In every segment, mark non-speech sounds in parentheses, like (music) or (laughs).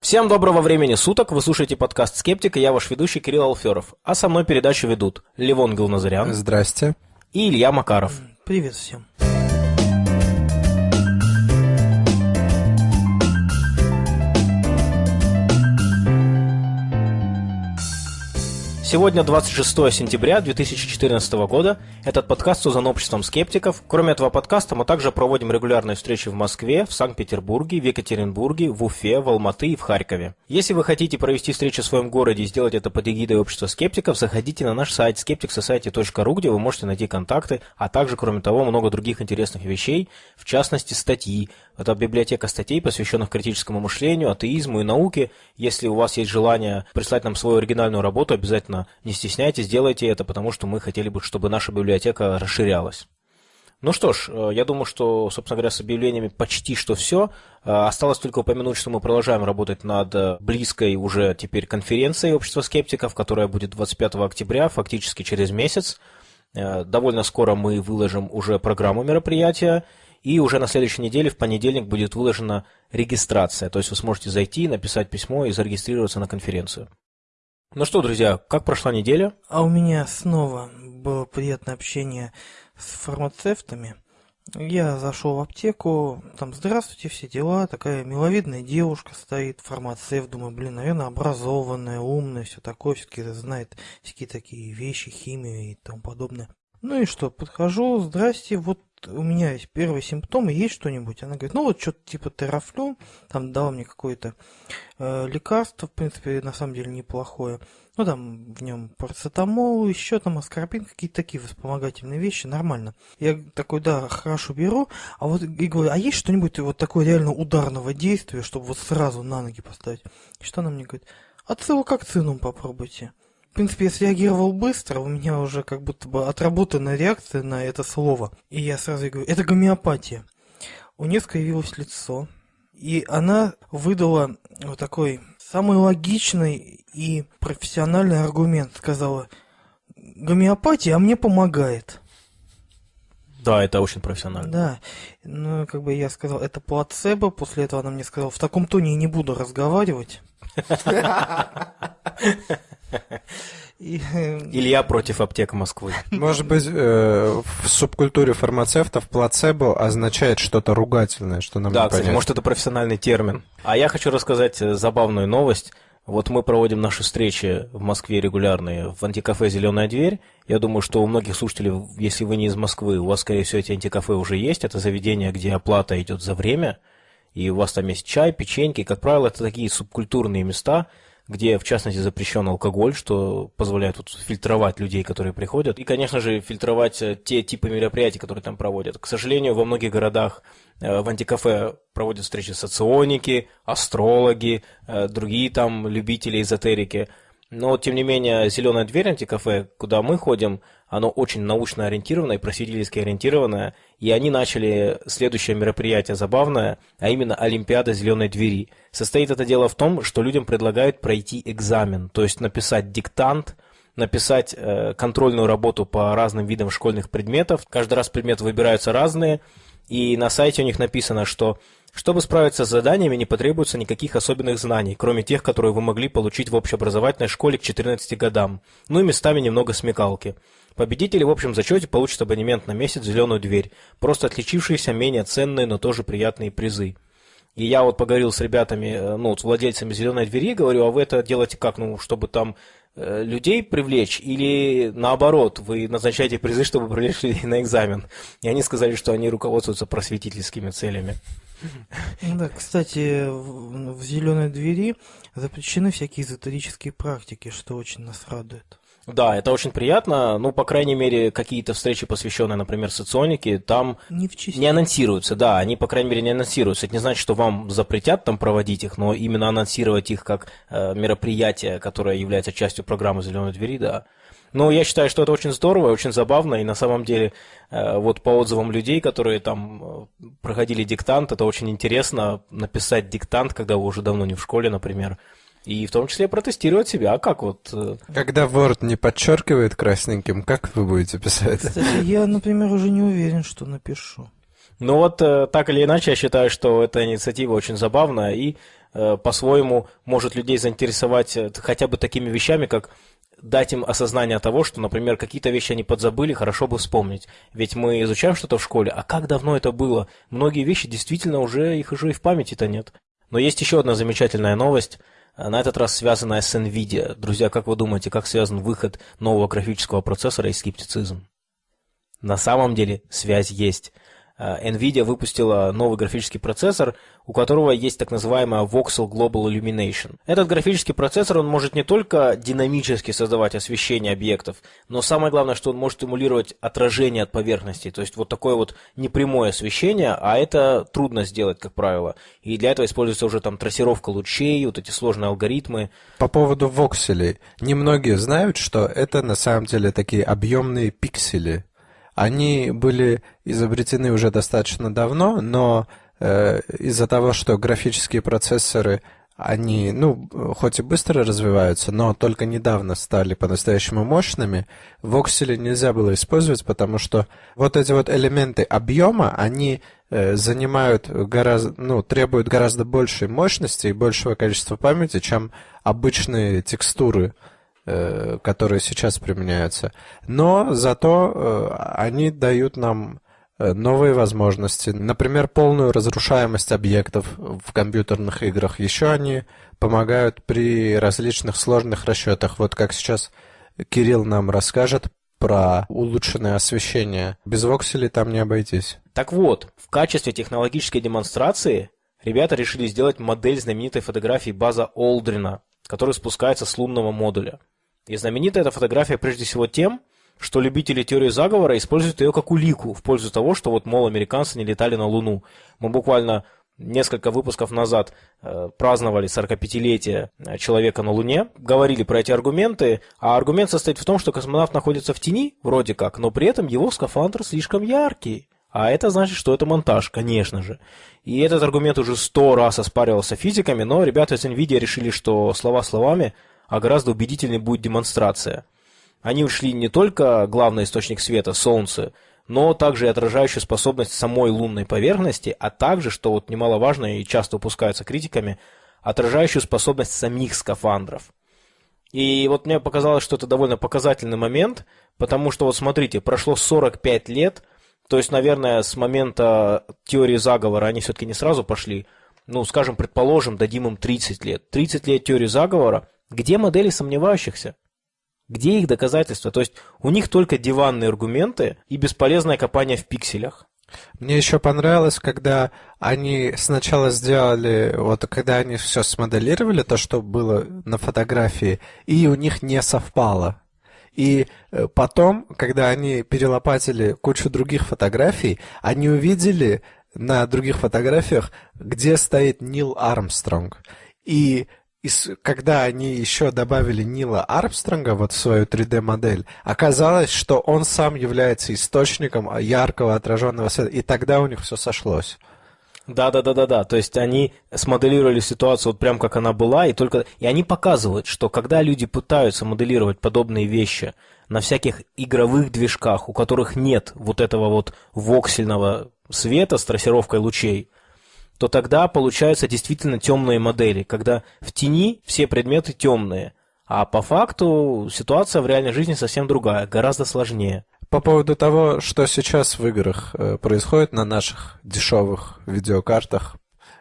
Всем доброго времени суток, вы слушаете подкаст «Скептик», и я ваш ведущий Кирилл Алферов. А со мной передачу ведут Левон Гилназарян Здрасте. и Илья Макаров. Привет всем. Сегодня 26 сентября 2014 года. Этот подкаст создан обществом скептиков. Кроме этого подкаста мы также проводим регулярные встречи в Москве, в Санкт-Петербурге, в Екатеринбурге, в Уфе, в Алматы и в Харькове. Если вы хотите провести встречу в своем городе и сделать это под эгидой общества скептиков, заходите на наш сайт skepticsociety.ru, где вы можете найти контакты, а также, кроме того, много других интересных вещей, в частности, статьи. Это библиотека статей, посвященных критическому мышлению, атеизму и науке. Если у вас есть желание прислать нам свою оригинальную работу, обязательно не стесняйтесь, делайте это, потому что мы хотели бы, чтобы наша библиотека расширялась. Ну что ж, э, я думаю, что, собственно говоря, с объявлениями почти что все. Э, Осталось только упомянуть, что мы продолжаем работать над э, близкой уже теперь конференцией общества скептиков, которая будет 25 октября, фактически через месяц. Довольно скоро мы выложим уже программу мероприятия, и уже на следующей неделе, в понедельник, будет выложена регистрация. То есть вы сможете зайти, написать письмо и зарегистрироваться на конференцию. Ну что, друзья, как прошла неделя? А у меня снова было приятное общение с фармацевтами. Я зашел в аптеку, там, здравствуйте, все дела, такая миловидная девушка стоит, фармацевт, думаю, блин, наверное, образованная, умная, все такое, все-таки знает всякие такие вещи, химию и тому подобное. Ну и что, подхожу, здрасте, вот у меня есть первые симптомы, есть что-нибудь? Она говорит, ну вот что-то типа терафлю, там дала мне какое-то э, лекарство, в принципе, на самом деле неплохое. Ну там в нем парацетамол, еще там аскорбин, какие-то такие вспомогательные вещи, нормально. Я такой, да, хорошо беру, а вот и говорю, а есть что-нибудь вот такое реально ударного действия, чтобы вот сразу на ноги поставить? И что она мне говорит? Ацилококцинум попробуйте. В принципе, я среагировал быстро, у меня уже как будто бы отработанная реакция на это слово. И я сразу говорю, это гомеопатия. У нее скривилось лицо, и она выдала вот такой самый логичный и профессиональный аргумент. Сказала, гомеопатия, а мне помогает. Да, это очень профессионально. Да, ну, как бы я сказал, это плацебо. После этого она мне сказала, в таком тоне я не буду разговаривать. (laughs) И, э, Илья против аптек Москвы. Может быть, э, в субкультуре фармацевтов плацебо означает что-то ругательное, что нам Да, кстати, может это профессиональный термин. А я хочу рассказать э, забавную новость. Вот мы проводим наши встречи в Москве регулярные в антикафе «Зеленая дверь». Я думаю, что у многих слушателей, если вы не из Москвы, у вас, скорее всего, эти антикафе уже есть. Это заведение, где оплата идет за время, и у вас там есть чай, печеньки. Как правило, это такие субкультурные места, где, в частности, запрещен алкоголь, что позволяет вот фильтровать людей, которые приходят. И, конечно же, фильтровать э, те типы мероприятий, которые там проводят. К сожалению, во многих городах э, в антикафе проводят встречи соционики, астрологи, э, другие там любители эзотерики. Но, тем не менее, «Зеленая дверь» антикафе, куда мы ходим, оно очень научно ориентированное и просветительски ориентированное. И они начали следующее мероприятие забавное, а именно Олимпиада «Зеленой двери». Состоит это дело в том, что людям предлагают пройти экзамен, то есть написать диктант, написать э, контрольную работу по разным видам школьных предметов. Каждый раз предметы выбираются разные, и на сайте у них написано, что чтобы справиться с заданиями, не потребуется никаких особенных знаний, кроме тех, которые вы могли получить в общеобразовательной школе к 14 годам, ну и местами немного смекалки. Победители в общем зачете получат абонемент на месяц «Зеленую дверь», просто отличившиеся менее ценные, но тоже приятные призы. И я вот поговорил с ребятами, э, ну, с владельцами «Зеленой двери», говорю, а вы это делаете как, ну, чтобы там э, людей привлечь или наоборот, вы назначаете призы, чтобы привлечь людей на экзамен? И они сказали, что они руководствуются просветительскими целями. Ну Да, кстати, в зеленой двери запрещены всякие эзотерические практики, что очень нас радует. Да, это очень приятно. Ну, по крайней мере, какие-то встречи, посвященные, например, соционике, там Не в не анонсируются, да, они, по крайней мере, не анонсируются. Это не значит, что вам запретят там проводить их, но именно анонсировать их как э, мероприятие, которое является частью программы «Зеленой двери», да. Но я считаю, что это очень здорово, и очень забавно, и на самом деле, э, вот по отзывам людей, которые там э, проходили диктант, это очень интересно написать диктант, когда вы уже давно не в школе, например, и в том числе протестировать себя, как вот... э, Когда Word не подчеркивает красненьким, как вы будете писать? Кстати, я, например, уже не уверен, что напишу. Ну вот, э, так или иначе, я считаю, что эта инициатива очень забавная, и э, по-своему может людей заинтересовать хотя бы такими вещами, как дать им осознание того, что, например, какие-то вещи они подзабыли, хорошо бы вспомнить. Ведь мы изучаем что-то в школе, а как давно это было? Многие вещи действительно уже, их уже и в памяти-то нет. Но есть еще одна замечательная новость, на этот раз связанная с NVIDIA. Друзья, как вы думаете, как связан выход нового графического процессора и скептицизм? На самом деле связь есть. Э, NVIDIA выпустила новый графический процессор, у которого есть так называемая Voxel Global Illumination. Этот графический процессор, он может не только динамически создавать освещение объектов, но самое главное, что он может эмулировать отражение от поверхности, то есть вот такое вот непрямое освещение, а это трудно сделать, как правило. И для этого используется уже там трассировка лучей, вот эти сложные алгоритмы. По поводу вокселей. Немногие знают, что это на самом деле такие объемные пиксели, они были изобретены уже достаточно давно, но э, из-за того, что графические процессоры, они, ну, хоть и быстро развиваются, но только недавно стали по-настоящему мощными, воксели нельзя было использовать, потому что вот эти вот элементы объема, они э, занимают гораздо, ну, требуют гораздо большей мощности и большего количества памяти, чем обычные текстуры. Э, которые сейчас применяются. Но зато э, они дают нам э, новые возможности. Например, полную разрушаемость объектов в компьютерных играх. Еще они помогают при различных сложных расчетах. Вот как сейчас Кирилл нам расскажет про улучшенное освещение. Без вокселей там не обойтись. Так вот, в качестве технологической демонстрации ребята решили сделать модель знаменитой фотографии База Олдрина, который спускается с лунного модуля. И знаменита эта фотография прежде всего тем, что любители теории заговора используют ее как улику в пользу того, что вот, мол, американцы не летали на Луну. Мы буквально несколько выпусков назад э, праздновали 45-летие э, человека на Луне, говорили про эти аргументы, а аргумент состоит в том, что космонавт находится в тени, вроде как, но при этом его скафандр слишком яркий. А это значит, что это монтаж, конечно же. И этот аргумент уже сто раз оспаривался физиками, но ребята из NVIDIA решили, что слова словами, а гораздо убедительнее будет демонстрация. Они ушли не только главный источник света, Солнце, но также и отражающую способность самой лунной поверхности, а также, что вот немаловажно и часто упускается критиками, отражающую способность самих скафандров. И вот мне показалось, что это довольно показательный момент, потому что вот смотрите, прошло 45 лет, то есть, наверное, с момента теории заговора они все-таки не сразу пошли, ну, скажем, предположим, дадим им 30 лет. 30 лет теории заговора, где модели сомневающихся? Где их доказательства? То есть у них только диванные аргументы и бесполезное копание в пикселях. Мне еще понравилось, когда они сначала сделали, вот когда они все смоделировали, то, что было на фотографии, и у них не совпало. И э, потом, когда они перелопатили кучу других фотографий, они увидели на других фотографиях, где стоит Нил Армстронг. И и когда они еще добавили Нила Армстронга вот в свою 3D-модель, оказалось, что он сам является источником яркого отраженного света, и тогда у них все сошлось. Да, да, да, да, да. То есть они смоделировали ситуацию вот прям как она была, и только и они показывают, что когда люди пытаются моделировать подобные вещи на всяких игровых движках, у которых нет вот этого вот воксельного света с трассировкой лучей, то тогда получаются действительно темные модели, когда в тени все предметы темные, а по факту ситуация в реальной жизни совсем другая, гораздо сложнее. По поводу того, что сейчас в играх э, происходит на наших дешевых видеокартах,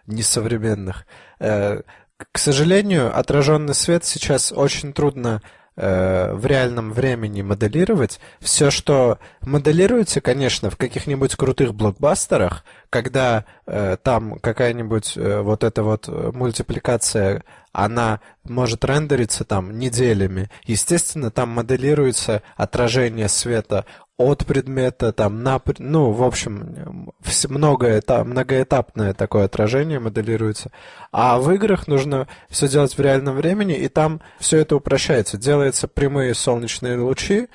несовременных, э, к сожалению, отраженный свет сейчас очень трудно в реальном времени моделировать. Все, что моделируется, конечно, в каких-нибудь крутых блокбастерах, когда э, там какая-нибудь э, вот эта вот мультипликация, она может рендериться там неделями. Естественно, там моделируется отражение света от предмета, там, на, ну, в общем, многоэтап, многоэтапное такое отражение моделируется. А в играх нужно все делать в реальном времени, и там все это упрощается. Делаются прямые солнечные лучи,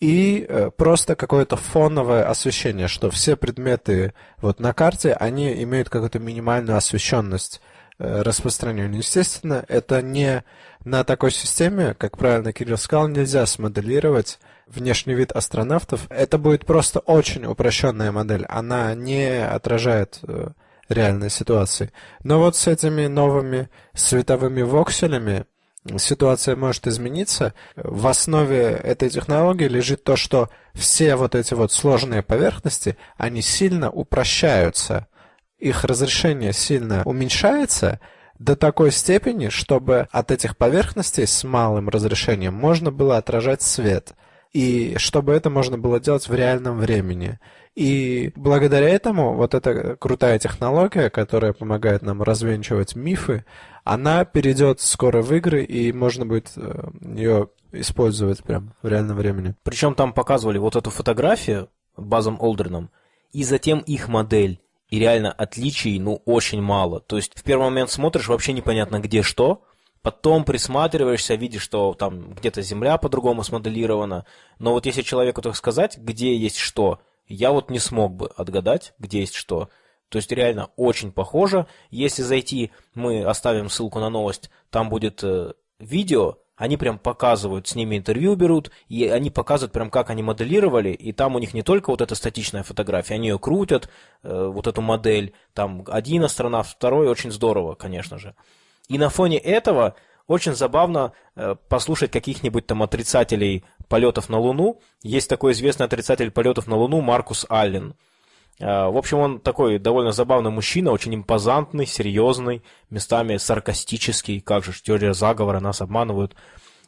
и э, просто какое-то фоновое освещение, что все предметы вот на карте, они имеют какую-то минимальную освещенность э, распространению. Естественно, это не на такой системе, как правильно Кирилл сказал, нельзя смоделировать внешний вид астронавтов. Это будет просто очень упрощенная модель. Она не отражает э, реальной ситуации. Но вот с этими новыми световыми вокселями ситуация может измениться. В основе этой технологии лежит то, что все вот эти вот сложные поверхности, они сильно упрощаются. Их разрешение сильно уменьшается до такой степени, чтобы от этих поверхностей с малым разрешением можно было отражать свет. И чтобы это можно было делать в реальном времени. И благодаря этому вот эта крутая технология, которая помогает нам развенчивать мифы, она перейдет скоро в игры, и можно будет э, ее использовать прям в реальном времени. Причем там показывали вот эту фотографию базом Олдерном, и затем их модель. И реально отличий, ну, очень мало. То есть в первый момент смотришь, вообще непонятно где что, потом присматриваешься, видишь, что там где-то земля по-другому смоделирована. Но вот если человеку так сказать, где есть что, я вот не смог бы отгадать, где есть что. То есть реально очень похоже. Если зайти, мы оставим ссылку на новость, там будет э, видео, они прям показывают, с ними интервью берут, и они показывают прям, как они моделировали, и там у них не только вот эта статичная фотография, они ее крутят, э, вот эту модель, там один астронавт, второй, очень здорово, конечно же. И на фоне этого очень забавно э, послушать каких-нибудь там отрицателей полетов на Луну. Есть такой известный отрицатель полетов на Луну Маркус Аллен. Э, в общем, он такой довольно забавный мужчина, очень импозантный, серьезный, местами саркастический, как же, теория заговора, нас обманывают.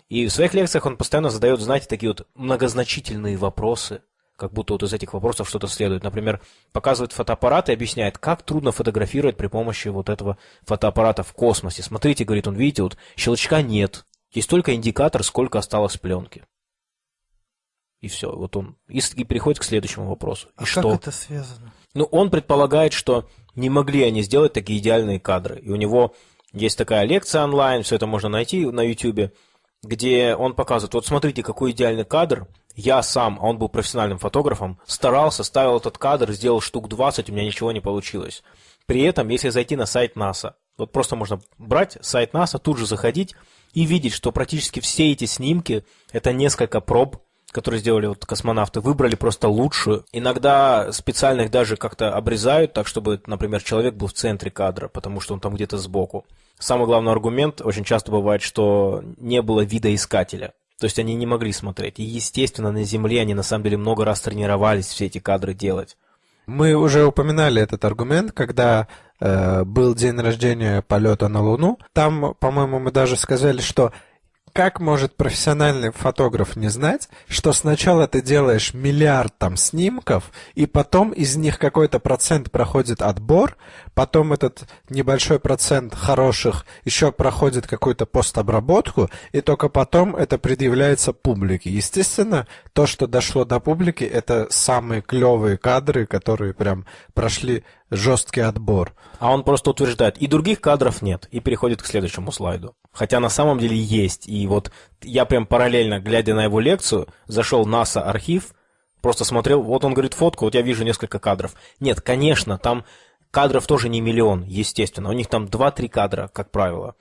И в своих лекциях он постоянно задает, знаете, такие вот многозначительные вопросы, как будто вот из этих вопросов что-то следует. Например, показывает фотоаппарат и объясняет, как трудно фотографировать при помощи вот этого фотоаппарата в космосе. Смотрите, говорит он, видите, вот щелчка нет, есть только индикатор, сколько осталось пленки. И все, вот он и, и переходит к следующему вопросу. И а что? как это связано? Ну, он предполагает, что не могли они сделать такие идеальные кадры. И у него есть такая лекция онлайн, все это можно найти на YouTube, где он показывает, вот смотрите, какой идеальный кадр, я сам, а он был профессиональным фотографом, старался, ставил этот кадр, сделал штук 20, у меня ничего не получилось. При этом, если зайти на сайт НАСА, вот просто можно брать сайт НАСА, тут же заходить и видеть, что практически все эти снимки – это несколько проб, которые сделали вот космонавты, выбрали просто лучшую. Иногда специально их даже как-то обрезают, так чтобы, например, человек был в центре кадра, потому что он там где-то сбоку. Самый главный аргумент очень часто бывает, что не было видоискателя. То есть они не могли смотреть. И, естественно, на Земле они на самом деле много раз тренировались все эти кадры делать. Мы уже упоминали этот аргумент, когда э, был день рождения полета на Луну. Там, по-моему, мы даже сказали, что как может профессиональный фотограф не знать, что сначала ты делаешь миллиард там снимков, и потом из них какой-то процент проходит отбор, потом этот небольшой процент хороших еще проходит какую-то постобработку, и только потом это предъявляется публике. Естественно, то, что дошло до публики, это самые клевые кадры, которые прям прошли жесткий отбор. А он просто утверждает, и других кадров нет, и переходит к следующему слайду. Хотя на самом деле есть. И вот я прям параллельно, глядя на его лекцию, зашел NASA архив, просто смотрел, вот он говорит фотку, вот я вижу несколько кадров. Нет, конечно, там кадров тоже не миллион, естественно. У них там 2-3 кадра, как правило.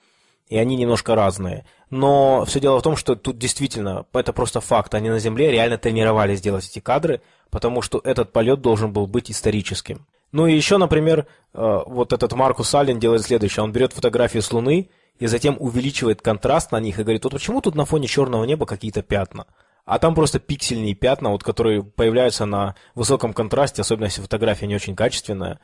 И они немножко разные. Но все дело в том, что тут действительно, это просто факт. Они на Земле реально тренировались делать эти кадры, потому что этот полет должен был быть историческим. Ну и еще, например, э, вот этот Маркус Аллен делает следующее. Он берет фотографии с Луны и затем увеличивает контраст на них и говорит, вот почему тут на фоне черного неба какие-то пятна? А там просто пиксельные пятна, вот, которые появляются на высоком контрасте, особенно если фотография не очень качественная.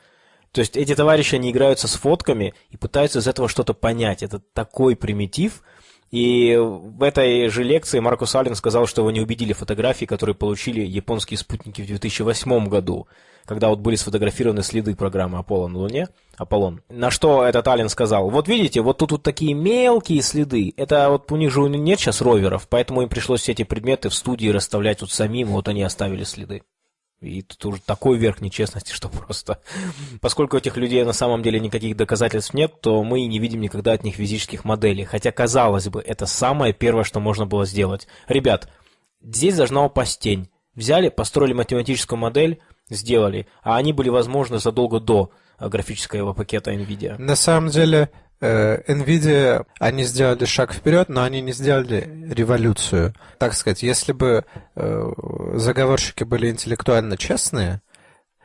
То есть эти товарищи, они играются с фотками и пытаются из этого что-то понять. Это такой примитив – и в этой же лекции Маркус Аллен сказал, что его не убедили фотографии, которые получили японские спутники в 2008 году, когда вот были сфотографированы следы программы Аполлон на Луне. Аполлон. На что этот Аллен сказал, вот видите, вот тут вот такие мелкие следы, это вот у них же нет сейчас роверов, поэтому им пришлось все эти предметы в студии расставлять вот самим, вот они оставили следы. И тут уже такой верх нечестности, что просто... Поскольку этих людей на самом деле никаких доказательств нет, то мы не видим никогда от них физических моделей. Хотя, казалось бы, это самое первое, что можно было сделать. Ребят, здесь должна упасть тень. Взяли, построили математическую модель, сделали. А они были возможны задолго до графического пакета NVIDIA. На самом деле, Э, Nvidia, они сделали шаг вперед, но они не сделали революцию. Так сказать, если бы э, заговорщики были интеллектуально честные,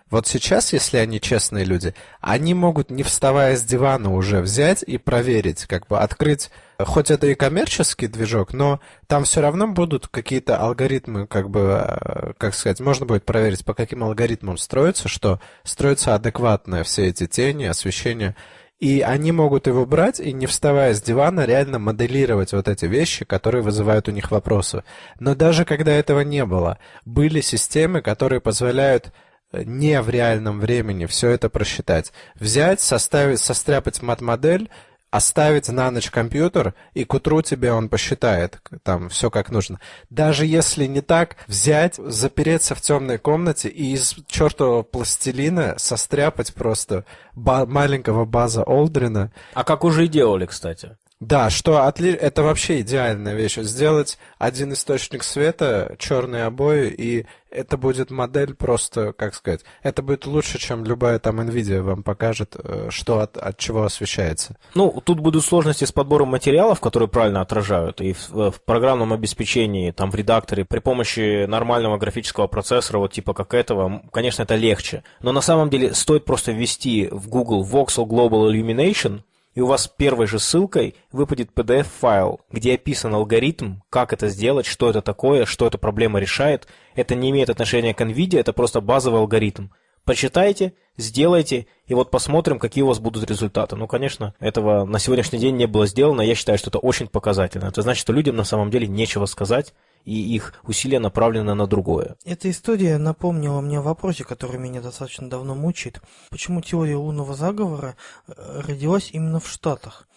Вот сейчас, если они честные люди, они могут, не вставая с дивана, уже взять и проверить, как бы открыть, хоть это и коммерческий движок, но там все равно будут какие-то алгоритмы, как бы, э, как сказать, можно будет проверить, по каким алгоритмам строится, что строится адекватно все эти тени, освещение. И они могут его брать и, не вставая с дивана, реально моделировать вот эти вещи, которые вызывают у них вопросы. Но даже когда этого не было, были системы, которые позволяют не в реальном времени все это просчитать. Взять, составить, состряпать мат-модель, оставить на ночь компьютер, и к утру тебе он посчитает там все как нужно. Даже если не так, взять, запереться в темной комнате и из чертового пластилина состряпать просто ба- маленького база Олдрина. А как уже и делали, кстати. Да, что отли... это вообще идеальная вещь. Сделать один источник света, черные обои, и это будет модель просто, как сказать, это будет лучше, чем любая там NVIDIA вам покажет, э, что от, от чего освещается. Ну, тут будут сложности с подбором материалов, которые правильно отражают, и в, в программном обеспечении, там в редакторе, при помощи нормального графического процессора, вот типа как этого, конечно, это легче. Но на самом деле стоит просто ввести в Google Voxel Global Illumination, и у вас первой же ссылкой выпадет PDF-файл, где описан алгоритм, как это сделать, что это такое, что эта проблема решает. Это не имеет отношения к NVIDIA, это просто базовый алгоритм. Почитайте, сделайте, и вот посмотрим, какие у вас будут результаты. Ну, конечно, этого на сегодняшний день не было сделано, я считаю, что это очень показательно. Это значит, что людям на самом деле нечего сказать, и их усилия направлены на другое. Эта история напомнила мне о вопросе, который меня достаточно давно мучает. Почему теория лунного заговора э, родилась именно в Штатах?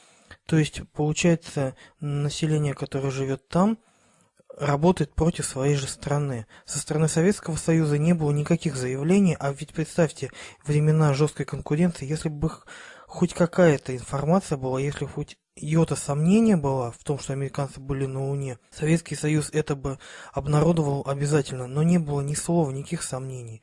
То есть, получается, население, которое живет там, работает против своей же страны. Со стороны Советского Союза не было никаких заявлений, а ведь представьте, времена жесткой конкуренции, если бы хоть какая-то информация была, если хоть йота сомнения была в том, что американцы были на Луне, Советский Союз это бы обнародовал обязательно, но не было ни слова, никаких сомнений.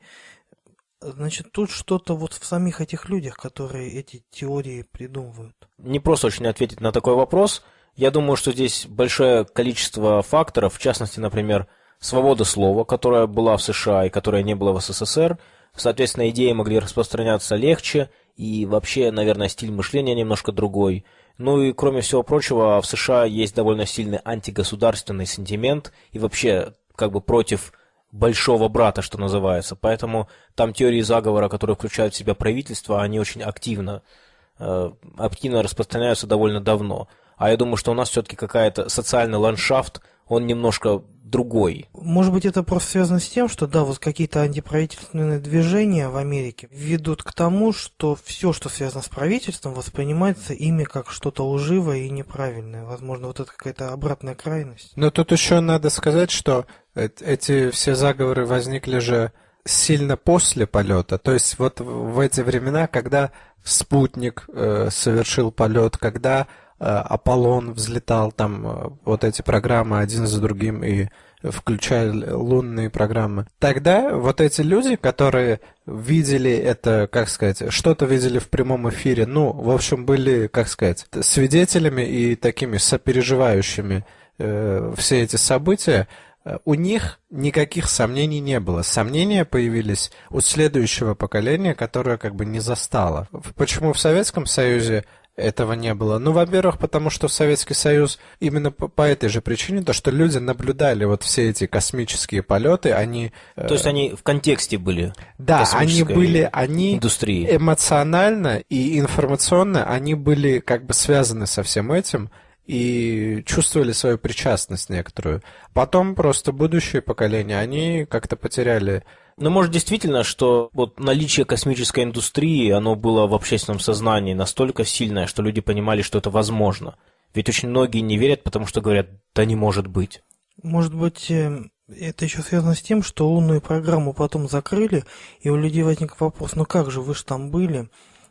Значит, тут что-то вот в самих этих людях, которые эти теории придумывают. Не просто очень ответить на такой вопрос – я думаю, что здесь большое количество факторов, в частности, например, свобода слова, которая была в США и которая не была в СССР. Соответственно, идеи могли распространяться легче, и вообще, наверное, стиль мышления немножко другой. Ну и, кроме всего прочего, в США есть довольно сильный антигосударственный сентимент и вообще как бы против большого брата, что называется. Поэтому там теории заговора, которые включают в себя правительство, они очень активно, э, активно распространяются довольно давно. А я думаю, что у нас все-таки какая-то социальный ландшафт, он немножко другой. Может быть, это просто связано с тем, что, да, вот какие-то антиправительственные движения в Америке ведут к тому, что все, что связано с правительством, воспринимается ими как что-то лживое и неправильное. Возможно, вот это какая-то обратная крайность. Но тут еще надо сказать, что эти все заговоры возникли же сильно после полета. То есть вот в эти времена, когда спутник э, совершил полет, когда Аполлон взлетал, там э, вот эти программы один за другим и включая лунные программы. Тогда вот эти люди, которые видели это, как сказать, что-то видели в прямом эфире, ну, в общем, были, как сказать, свидетелями и такими сопереживающими э, все эти события, э, у них никаких сомнений не было. Сомнения появились у следующего поколения, которое как бы не застало. Почему в Советском Союзе этого не было. Ну, во-первых, потому что Советский Союз именно по, по этой же причине, то, что люди наблюдали вот все эти космические полеты, они... Э, то есть они в контексте были Да, они были, они индустрии. эмоционально и информационно, они были как бы связаны со всем этим, и чувствовали свою причастность некоторую. Потом просто будущее поколение, они как-то потеряли но может действительно, что вот наличие космической индустрии, оно было в общественном сознании настолько сильное, что люди понимали, что это возможно. Ведь очень многие не верят, потому что говорят, да не может быть. Может быть, э, это еще связано с тем, что лунную программу потом закрыли, и у людей возник вопрос, ну как же, вы же там были,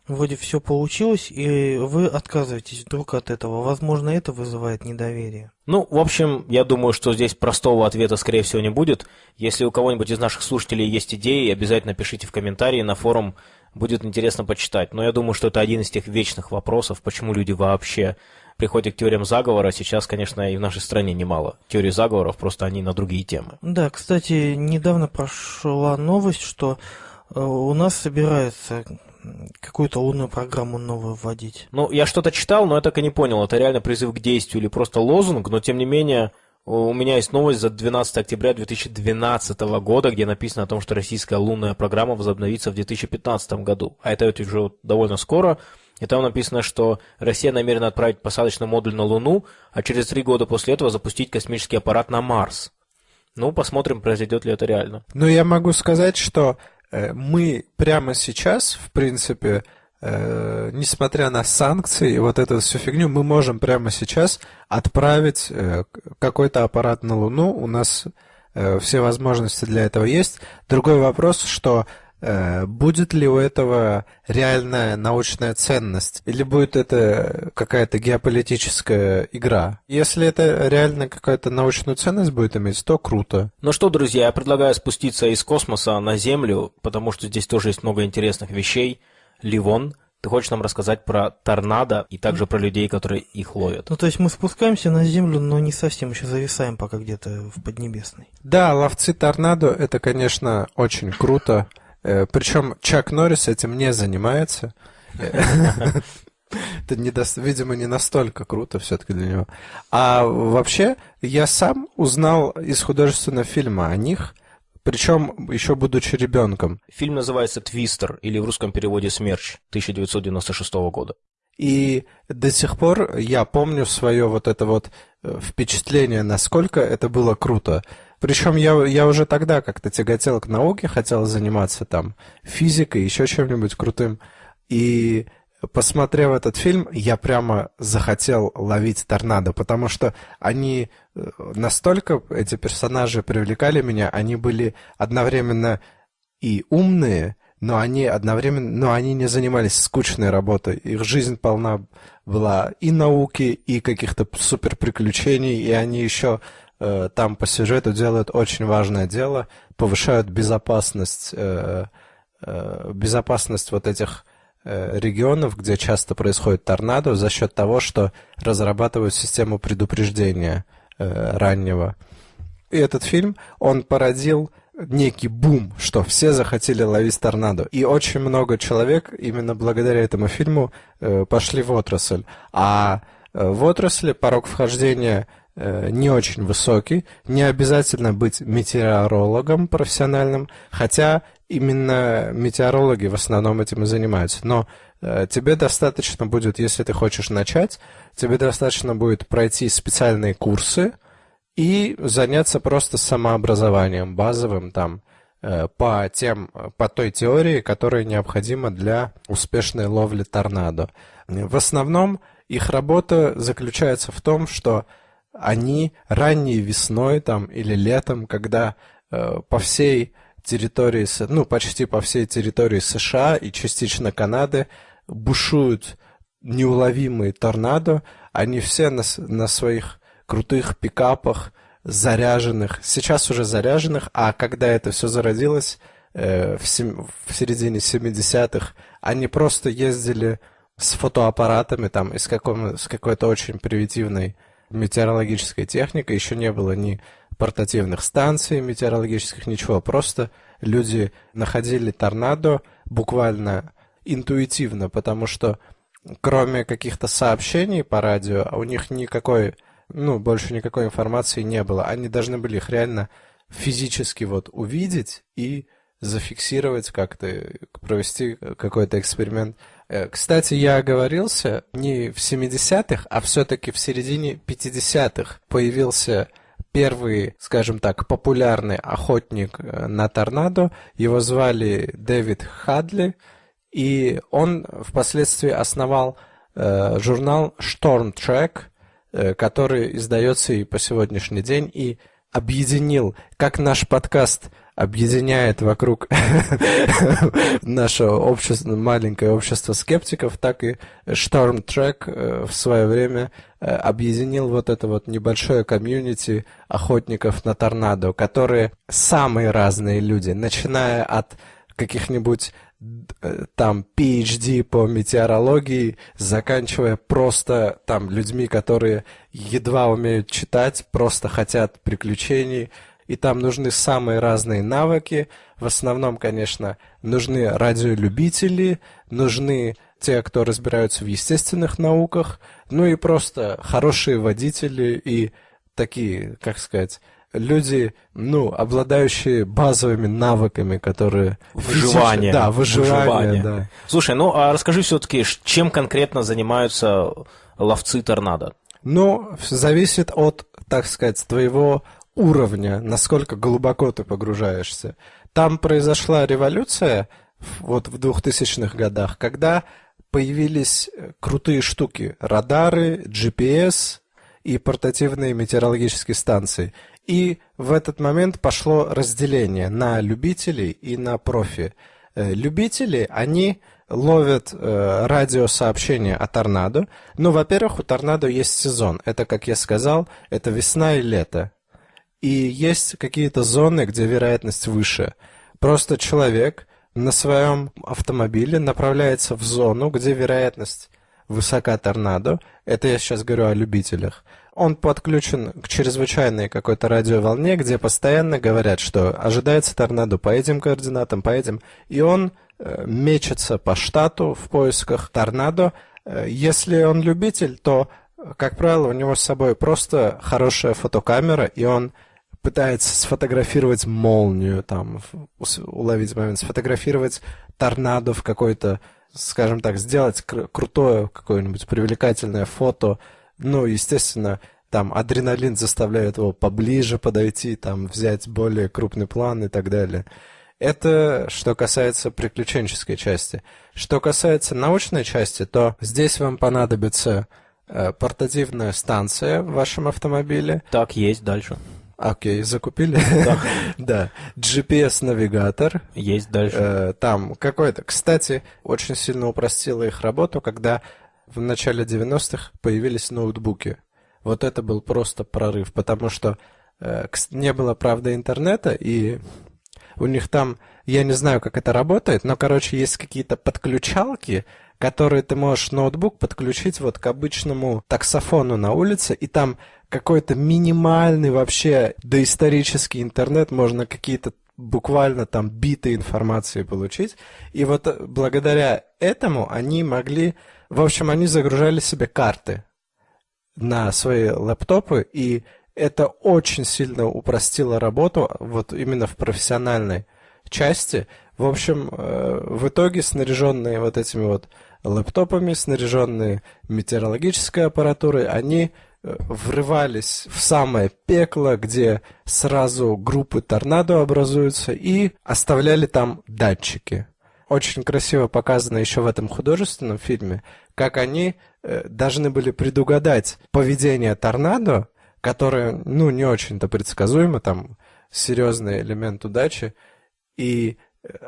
вроде все получилось, и вы отказываетесь вдруг от этого. Возможно, это вызывает недоверие. Ну, в общем, я думаю, что здесь простого ответа, скорее всего, не будет. Если у кого-нибудь из наших слушателей есть идеи, обязательно пишите в комментарии на форум, будет интересно почитать. Но я думаю, что это один из тех вечных вопросов, почему люди вообще приходят к теориям заговора. Сейчас, конечно, и в нашей стране немало теорий заговоров, просто они на другие темы. Да, кстати, недавно прошла новость, что Э, у нас собирается какую-то лунную программу новую вводить. Ну, я что-то читал, но я так и не понял, это реально призыв к действию или просто лозунг, но тем не менее у меня есть новость за 12 октября 2012 года, где написано о том, что российская лунная программа возобновится в 2015 году. А это ведь уже довольно скоро. И там написано, что Россия намерена отправить посадочный модуль на Луну, а через три года после этого запустить космический аппарат на Марс. Ну, посмотрим, произойдет ли это реально. Ну, я могу сказать, что мы прямо сейчас, в принципе, э, несмотря на санкции и вот эту всю фигню, мы можем прямо сейчас отправить э, какой-то аппарат на Луну. У нас э, все возможности для этого есть. Другой вопрос, что Э, будет ли у этого реальная научная ценность? Или будет это какая-то геополитическая игра? Если это реально какая-то научную ценность будет иметь, то круто. Ну что, друзья, я предлагаю спуститься из космоса на Землю, потому что здесь тоже есть много интересных вещей. Ливон, ты хочешь нам рассказать про торнадо и также про людей, которые их ловят? Ну, то есть мы спускаемся на Землю, но не совсем еще зависаем пока где-то в Поднебесной. Да, ловцы торнадо, это, конечно, очень круто. Э, Причем Чак Норрис этим не занимается. Это, не до... видимо, не настолько круто все-таки для него. А вообще, я сам узнал из художественного фильма о них, причем еще будучи ребенком. Фильм называется «Твистер» или в русском переводе «Смерч» 1996 года. И до сих пор я помню свое вот это вот э, впечатление, насколько это было круто. Причем я, я уже тогда как-то тяготел к науке, хотел заниматься там физикой, еще чем-нибудь крутым. И посмотрев этот фильм, я прямо захотел ловить торнадо, потому что они э, настолько, эти персонажи привлекали меня, они были одновременно и умные, но они одновременно, но они не занимались скучной работой. Их жизнь полна была и науки, и каких-то супер приключений, и они еще Э, там по сюжету делают очень важное дело, повышают безопасность, э, э, безопасность вот этих регионов, где часто происходит торнадо, за счет того, что разрабатывают систему предупреждения раннего. И этот фильм, он породил некий бум, что все захотели ловить торнадо. И очень много человек именно благодаря этому фильму пошли в отрасль. А в отрасли порог вхождения не очень высокий. Не обязательно быть метеорологом профессиональным, хотя именно метеорологи в основном этим и занимаются. Но э, тебе достаточно будет, если ты хочешь начать, тебе достаточно будет пройти специальные курсы и заняться просто самообразованием базовым там э, по тем, по той теории, которая необходима для успешной ловли торнадо. В основном их работа заключается в том, что они ранней весной там или летом, когда э, по всей территории, ну, почти по всей территории США и частично Канады бушуют неуловимые торнадо, они все на, на своих крутых пикапах, заряженных, сейчас уже заряженных, а когда это все зародилось, э, в, сем, в середине 70-х, они просто ездили с фотоаппаратами там и с, каком, с какой-то очень примитивной метеорологической техникой, еще не было ни портативных станций метеорологических, ничего. Просто люди находили торнадо буквально интуитивно, потому что кроме каких-то сообщений по радио, у них никакой, ну, больше никакой информации не было. Они должны были их реально физически вот увидеть и зафиксировать как-то, провести какой-то эксперимент. Э, кстати, я оговорился, не в 70-х, а все-таки в середине 50-х появился первый, скажем так, популярный охотник э, на торнадо. Его звали Дэвид Хадли, и он впоследствии основал э, журнал Storm Track, э, который издается и по сегодняшний день, и объединил, как наш подкаст объединяет вокруг (laughs) наше общество, маленькое общество скептиков, так и Track э, в свое время э, объединил вот это вот небольшое комьюнити охотников на торнадо, которые самые разные люди, начиная от каких-нибудь э, там PhD по метеорологии, заканчивая просто там людьми, которые едва умеют читать, просто хотят приключений, и там нужны самые разные навыки. В основном, конечно, нужны радиолюбители, нужны те, кто разбираются в естественных науках, ну и просто хорошие водители и такие, как сказать, люди, ну, обладающие базовыми навыками, которые... Выживание. Да, выживание, Выживание. да. Слушай, ну а расскажи все-таки, чем конкретно занимаются ловцы торнадо? Ну, зависит от, так сказать, твоего уровня, насколько глубоко ты погружаешься. Там произошла революция вот в 2000-х годах, когда появились э, крутые штуки, радары, GPS и портативные метеорологические станции. И в этот момент пошло разделение на любителей и на профи. Э, любители, они ловят э, радиосообщения о торнадо. Ну, во-первых, у торнадо есть сезон. Это, как я сказал, это весна и лето. И есть какие-то зоны, где вероятность выше. Просто человек на своем автомобиле направляется в зону, где вероятность высока торнадо. Это я сейчас говорю о любителях. Он подключен к чрезвычайной какой-то радиоволне, где постоянно говорят, что ожидается торнадо по этим координатам, по этим. И он э, мечется по штату в поисках торнадо. Э, если он любитель, то, как правило, у него с собой просто хорошая фотокамера, и он пытается сфотографировать молнию, там, уловить момент, сфотографировать торнадо в какой-то, скажем так, сделать кр- крутое какое-нибудь привлекательное фото. Ну, естественно, там адреналин заставляет его поближе подойти, там, взять более крупный план и так далее. Это что касается приключенческой части. Что касается научной части, то здесь вам понадобится э, портативная станция в вашем автомобиле. Так, есть, дальше. Окей, закупили? (laughs) Да. да. GPS-навигатор. Есть дальше. Э, там какой-то... Кстати, очень сильно упростило их работу, когда в начале 90-х появились ноутбуки. Вот это был просто прорыв, потому что э, не было, правда, интернета, и у них там, я не знаю, как это работает, но, короче, есть какие-то подключалки, которые ты можешь ноутбук подключить вот к обычному таксофону на улице, и там какой-то минимальный вообще доисторический интернет, можно какие-то буквально там биты информации получить. И вот э, благодаря этому они могли, в общем, они загружали себе карты на свои лэптопы, и это очень сильно упростило работу вот именно в профессиональной части. В общем, э, в итоге снаряженные вот этими вот лэптопами, снаряженные метеорологической аппаратурой, они врывались в самое пекло, где сразу группы торнадо образуются, и оставляли там датчики. Очень красиво показано еще в этом художественном фильме, как они э, должны были предугадать поведение торнадо, которое, ну, не очень-то предсказуемо, там серьезный элемент удачи, и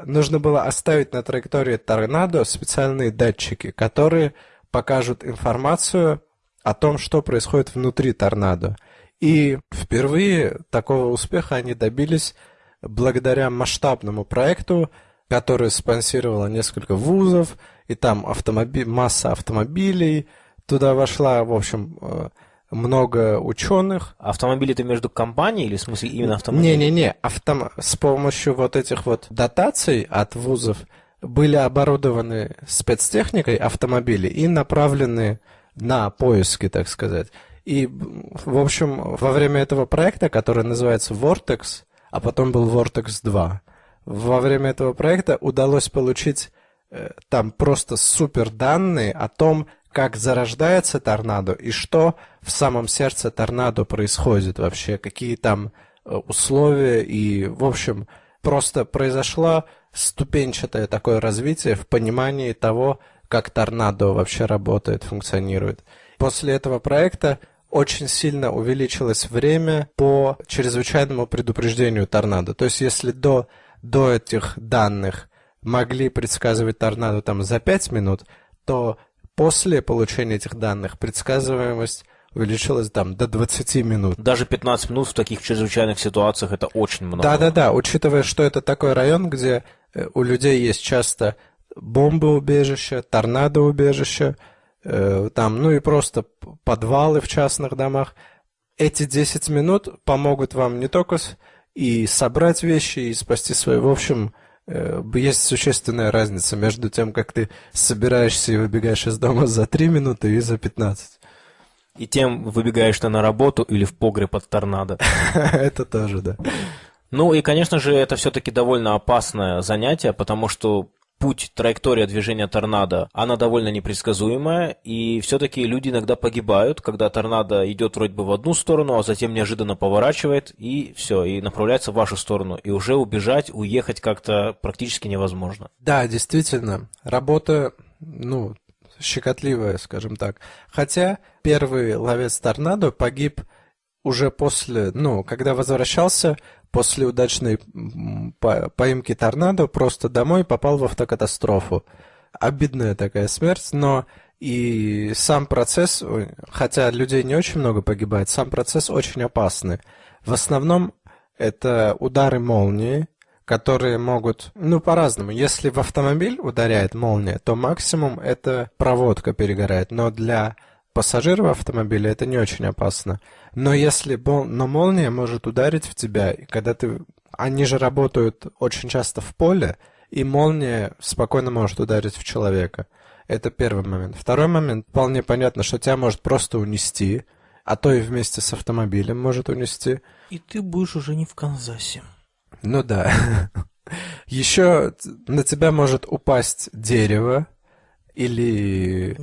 нужно было оставить на траектории торнадо специальные датчики, которые покажут информацию о том, что происходит внутри торнадо. И впервые такого успеха они добились благодаря масштабному проекту, который спонсировало несколько вузов, и там автомоби... масса автомобилей туда вошла, в общем, э, много ученых. Автомобили это между компанией или в смысле именно автомобили? Не-не-не, автом... с помощью вот этих вот дотаций от вузов были оборудованы спецтехникой автомобили и направлены на поиски, так сказать. И, в общем, во время этого проекта, который называется Vortex, а потом был Vortex 2, во время этого проекта удалось получить э, там просто супер данные о том, как зарождается торнадо и что в самом сердце торнадо происходит вообще, какие там э, условия и, в общем, просто произошло ступенчатое такое развитие в понимании того, как торнадо вообще работает, функционирует. После этого проекта очень сильно увеличилось время по чрезвычайному предупреждению торнадо. То есть если до, до этих данных могли предсказывать торнадо там за 5 минут, то после получения этих данных предсказываемость увеличилась там до 20 минут. Даже 15 минут в таких чрезвычайных ситуациях это очень много. Да-да-да, учитывая, что это такой район, где э, у людей есть часто бомбоубежище, торнадоубежище, э, там, ну и просто подвалы в частных домах. Эти 10 минут помогут вам не только и собрать вещи, и спасти свои. В общем, э, есть существенная разница между тем, как ты собираешься и выбегаешь из дома за 3 минуты и за 15. И тем выбегаешь ты на работу или в погреб от торнадо. (laughs) Это тоже, да. Ну и, конечно же, это все-таки довольно опасное занятие, потому что путь, траектория движения торнадо, она довольно непредсказуемая, и все-таки люди иногда погибают, когда торнадо идет вроде бы в одну сторону, а затем неожиданно поворачивает, и все, и направляется в вашу сторону. И уже убежать, уехать как-то практически невозможно. Да, действительно, работа, ну, щекотливая, скажем так. Хотя первый ловец торнадо погиб уже после, ну, когда возвращался после удачной поимки торнадо просто домой попал в автокатастрофу. Обидная такая смерть, но и сам процесс, хотя людей не очень много погибает, сам процесс очень опасный. В основном это удары молнии, которые могут, ну, по-разному. Если в автомобиль ударяет молния, то максимум это проводка перегорает. Но для пассажиров автомобиля это не очень опасно. Но если но молния может ударить в тебя, и когда ты... Они же работают очень часто в поле, и молния спокойно может ударить в человека. Это первый момент. Второй момент, вполне понятно, что тебя может просто унести, а то и вместе с автомобилем может унести. И ты будешь уже не в Канзасе. Ну да. (laughs) Еще на тебя может упасть дерево, или,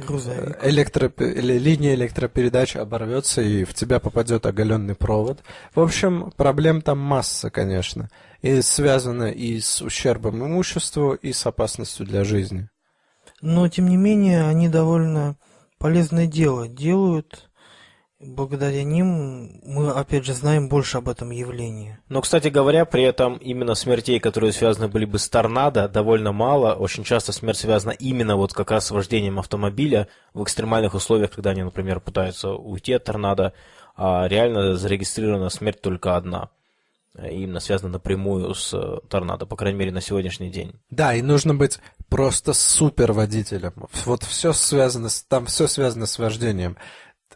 электро... или линия электропередач оборвется и в тебя попадет оголенный провод. В общем, проблем там масса, конечно. И связано и с ущербом имуществу, и с опасностью для жизни. Но, тем не менее, они довольно полезное дело делают Благодаря ним мы, опять же, знаем больше об этом явлении. Но, кстати говоря, при этом именно смертей, которые связаны были бы с торнадо, довольно мало. Очень часто смерть связана именно вот как раз с вождением автомобиля в экстремальных условиях, когда они, например, пытаются уйти от торнадо, а реально зарегистрирована смерть только одна. Именно связана напрямую с торнадо, по крайней мере, на сегодняшний день. Да, и нужно быть просто супер водителем. Вот все связано, там все связано с вождением.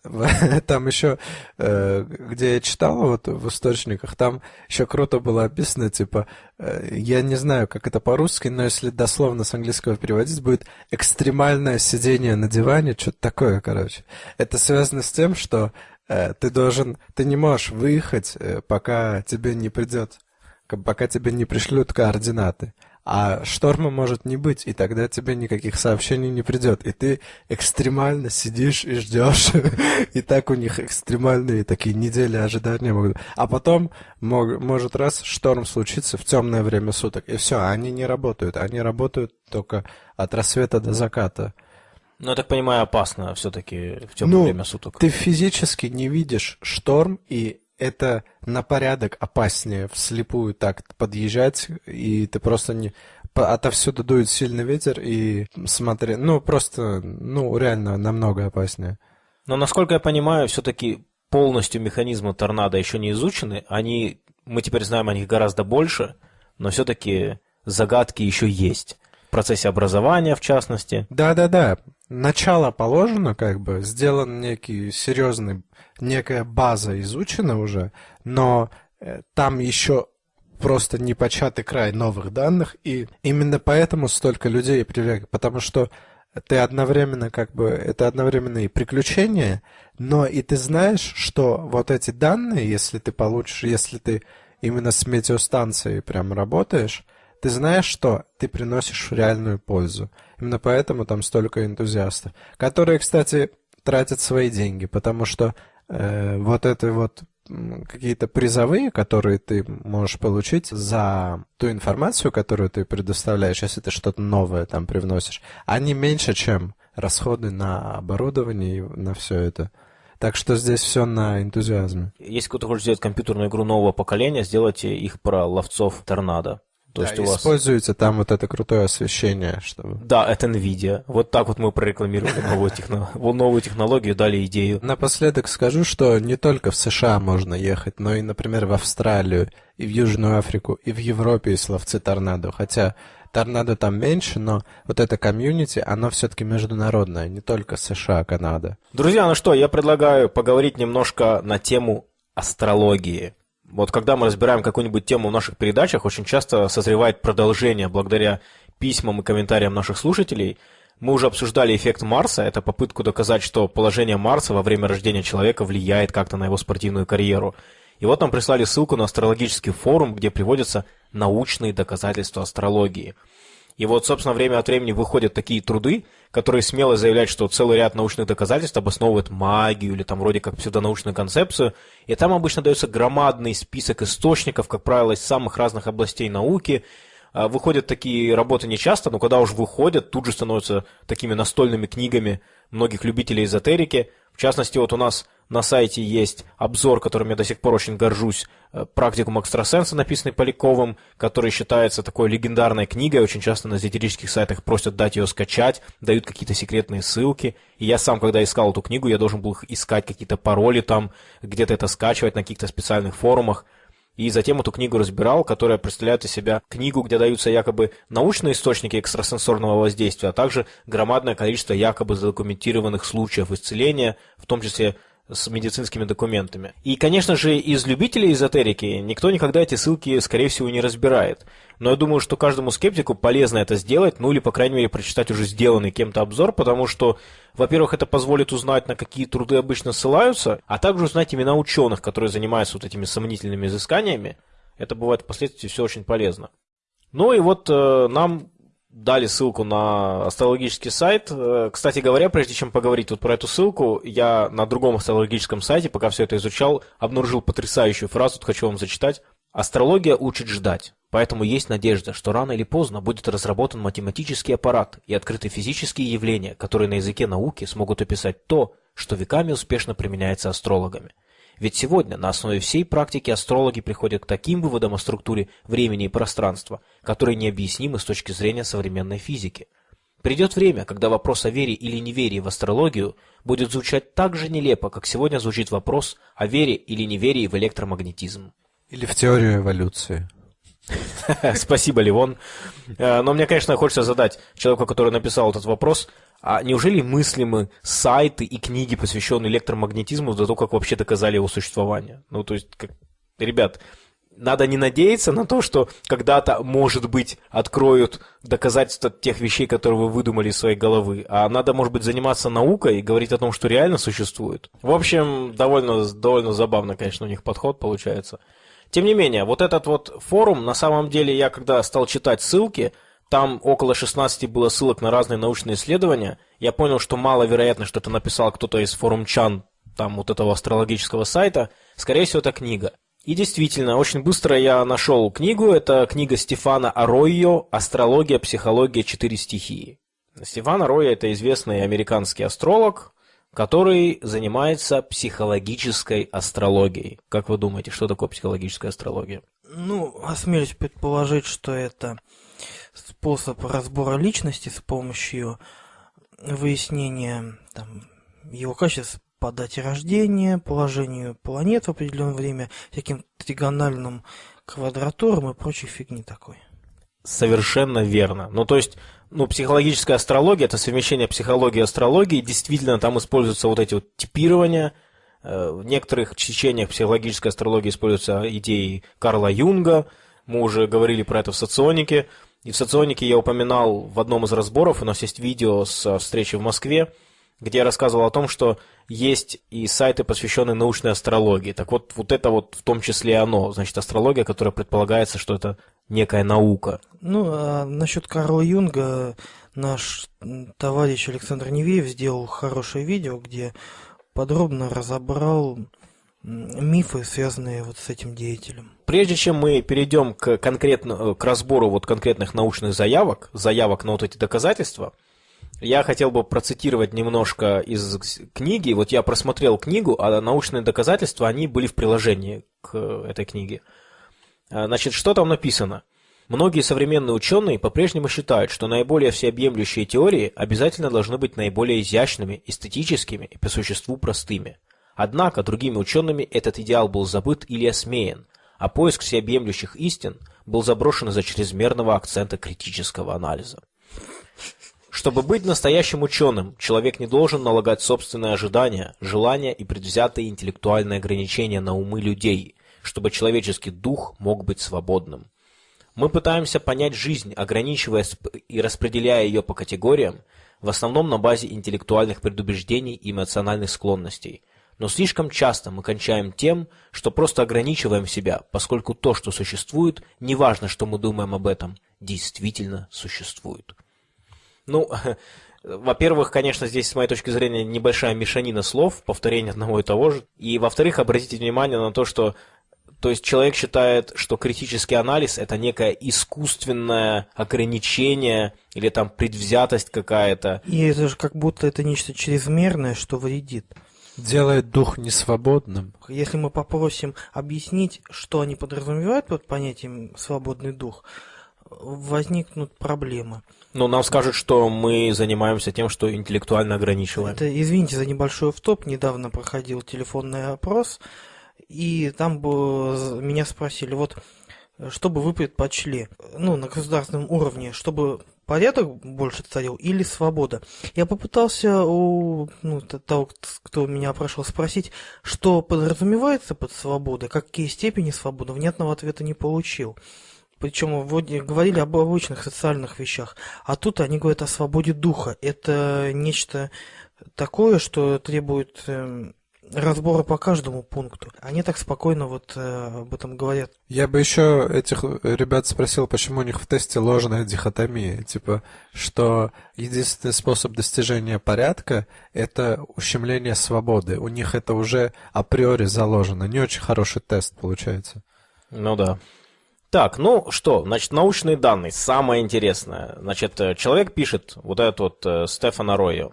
(laughs) Там еще, э, где я читал вот в источниках, там еще круто было описано, типа, э, я не знаю, как это по-русски, но если дословно с английского переводить, будет экстремальное сидение на диване, что-то такое, короче. Это связано с тем, что э, ты должен, ты не можешь выехать, пока тебе не придет, пока тебе не пришлют координаты а шторма может не быть, и тогда тебе никаких сообщений не придет, и ты экстремально сидишь и ждешь, (laughs) и так у них экстремальные такие недели ожидания могут. А потом мог, может раз шторм случиться в темное время суток, и все, они не работают, они работают только от рассвета до заката. Ну, я так понимаю, опасно все-таки в темное ну, время суток. Ты физически не видишь шторм, и это на порядок опаснее вслепую так подъезжать, и ты просто не... Отовсюду дует сильный ветер, и смотри, ну, просто, ну, реально намного опаснее. Но, насколько я понимаю, все-таки полностью механизмы торнадо еще не изучены. Они, мы теперь знаем о них гораздо больше, но все-таки загадки еще есть. Процессе образования, в частности. Да-да-да. Начало положено, как бы, сделан некий серьезный некая база изучена уже, но э, там еще просто непочатый край новых данных, и именно поэтому столько людей привлекли, потому что ты одновременно как бы это одновременно и приключение, но и ты знаешь, что вот эти данные, если ты получишь, если ты именно с метеостанцией прям работаешь, ты знаешь, что ты приносишь реальную пользу. Именно поэтому там столько энтузиастов, которые, кстати, тратят свои деньги, потому что э, вот это вот какие-то призовые, которые ты можешь получить за ту информацию, которую ты предоставляешь, если ты что-то новое там привносишь, они меньше, чем расходы на оборудование и на все это. Так что здесь все на энтузиазме. Если кто-то хочет сделать компьютерную игру нового поколения, сделайте их про ловцов торнадо. То да, есть у вас... используете там вот это крутое освещение, чтобы... Да, это NVIDIA. Вот так вот мы прорекламировали новую, техно... (laughs) новую технологию, дали идею. Напоследок скажу, что не только в США можно ехать, но и, например, в Австралию, и в Южную Африку, и в Европе есть ловцы торнадо. Хотя торнадо там меньше, но вот это комьюнити, оно все-таки международное, не только США, Канада. Друзья, ну что, я предлагаю поговорить немножко на тему астрологии. Вот когда мы разбираем какую-нибудь тему в наших передачах, очень часто созревает продолжение благодаря письмам и комментариям наших слушателей. Мы уже обсуждали эффект Марса, это попытку доказать, что положение Марса во время рождения человека влияет как-то на его спортивную карьеру. И вот нам прислали ссылку на астрологический форум, где приводятся научные доказательства астрологии – и вот, собственно, время от времени выходят такие труды, которые смело заявляют, что целый ряд научных доказательств обосновывает магию или там вроде как псевдонаучную концепцию. И там обычно дается громадный список источников, как правило, из самых разных областей науки. А, выходят такие работы нечасто, но когда уж выходят, тут же становятся такими настольными книгами многих любителей эзотерики. В частности, вот у нас на сайте есть обзор, которым я до сих пор очень горжусь, э, «Практикум экстрасенса», написанный Поляковым, который считается такой легендарной книгой. Очень часто на эзотерических сайтах просят дать ее скачать, дают какие-то секретные ссылки. И я сам, когда искал эту книгу, я должен был искать какие-то пароли там, где-то это скачивать на каких-то специальных форумах. И затем эту книгу разбирал, которая представляет из себя книгу, где даются якобы научные источники экстрасенсорного воздействия, а также громадное количество якобы задокументированных случаев исцеления, в том числе с медицинскими документами. И, конечно же, из любителей эзотерики никто никогда эти ссылки, скорее всего, не разбирает. Но я думаю, что каждому скептику полезно это сделать, ну или, по крайней мере, прочитать уже сделанный кем-то обзор, потому что, во-первых, это позволит узнать, на какие труды обычно ссылаются, а также узнать имена ученых, которые занимаются вот этими сомнительными изысканиями. Это бывает впоследствии все очень полезно. Ну и вот э, нам дали ссылку на астрологический сайт. Э, кстати говоря, прежде чем поговорить вот про эту ссылку, я на другом астрологическом сайте, пока все это изучал, обнаружил потрясающую фразу, тут хочу вам зачитать. Астрология учит ждать, поэтому есть надежда, что рано или поздно будет разработан математический аппарат и открыты физические явления, которые на языке науки смогут описать то, что веками успешно применяется астрологами. Ведь сегодня на основе всей практики астрологи приходят к таким выводам о структуре времени и пространства, которые необъяснимы с точки зрения современной физики. Придет время, когда вопрос о вере или неверии в астрологию будет звучать так же нелепо, как сегодня звучит вопрос о вере или неверии в электромагнетизм. Или в теорию эволюции. (laughs) Спасибо, Ливон. Э, но мне, конечно, хочется задать человеку, который написал этот вопрос, а неужели мыслимы сайты и книги, посвященные электромагнетизму, до того, как вообще доказали его существование? Ну, то есть, как... ребят, надо не надеяться на то, что когда-то, может быть, откроют доказательства тех вещей, которые вы выдумали из своей головы, а надо, может быть, заниматься наукой и говорить о том, что реально существует. В общем, довольно, довольно забавно, конечно, у них подход получается. Тем не менее, вот этот вот форум, на самом деле, я когда стал читать ссылки, там около 16 было ссылок на разные научные исследования. Я понял, что маловероятно, что это написал кто-то из форумчан, там вот этого астрологического сайта. Скорее всего, это книга. И действительно, очень быстро я нашел книгу. Это книга Стефана Аройо «Астрология, психология, четыре стихии». Стефан Аройо – это известный американский астролог, который занимается психологической астрологией. Как вы думаете, что такое психологическая астрология? Ну, осмелюсь предположить, что это способ разбора личности с помощью выяснения там, его качеств по дате рождения, положению планет в определенное время, всяким тригональным квадратурам и прочей фигни такой. Совершенно верно. Ну, то есть, ну, психологическая астрология – это совмещение психологии и астрологии. Действительно, там используются вот эти вот типирования. Э, в некоторых течениях психологической астрологии используются идеи Карла Юнга. Мы уже говорили про это в соционике. И в соционике я упоминал в одном из разборов, у нас есть видео с встречи в Москве, где я рассказывал о том, что есть и сайты, посвященные научной астрологии. Так вот, вот это вот в том числе оно, значит, астрология, которая предполагается, что это некая наука. Ну, а насчет Карла Юнга наш товарищ Александр Невеев сделал хорошее видео, где подробно разобрал мифы, связанные вот с этим деятелем. Прежде чем мы перейдем к, конкретно, к разбору вот конкретных научных заявок, заявок на вот эти доказательства, я хотел бы процитировать немножко из книги. Вот я просмотрел книгу, а научные доказательства, они были в приложении к этой книге. А, значит, что там написано? Многие современные ученые по-прежнему считают, что наиболее всеобъемлющие теории обязательно должны быть наиболее изящными, эстетическими и по существу простыми – Однако другими учеными этот идеал был забыт или осмеян, а поиск всеобъемлющих истин был заброшен из-за чрезмерного акцента критического анализа. Чтобы быть настоящим ученым, человек не должен налагать собственные ожидания, желания и предвзятые интеллектуальные ограничения на умы людей, чтобы человеческий дух мог быть свободным. Мы пытаемся понять жизнь, ограничивая и распределяя ее по категориям, в основном на базе интеллектуальных предубеждений и эмоциональных склонностей. Но слишком часто мы кончаем тем, что просто ограничиваем себя, поскольку то, что существует, неважно, что мы думаем об этом, действительно существует. Ну, (laughs) во-первых, конечно, здесь, с моей точки зрения, небольшая мешанина слов, повторение одного и того же. И, во-вторых, обратите внимание на то, что то есть человек считает, что критический анализ это некое искусственное ограничение или там предвзятость какая-то. И это же как будто это нечто чрезмерное, что вредит. Делает дух несвободным. Если мы попросим объяснить, что они подразумевают под понятием свободный дух, возникнут проблемы. Но нам скажут, что мы занимаемся тем, что интеллектуально ограничиваем. Это, извините за небольшой втоп, недавно проходил телефонный опрос, и там бы меня спросили, вот, что бы вы предпочли, ну, на государственном уровне, чтобы порядок больше царил или свобода? Я попытался у ну, того, кто меня опрашивал, спросить, что подразумевается под свободой, какие степени свободы, внятного ответа не получил. Причем говорили об обычных социальных вещах, а тут они говорят о свободе духа. Это нечто такое, что требует эм, разбора по каждому пункту. Они так спокойно вот э, об этом говорят. Я бы еще этих ребят спросил, почему у них в тесте ложная дихотомия. Типа, что единственный способ достижения порядка – это ущемление свободы. У них это уже априори заложено. Не очень хороший тест получается. Ну да. Так, ну что, значит, научные данные, самое интересное. Значит, э, человек пишет, вот этот вот э, Стефан Аройо,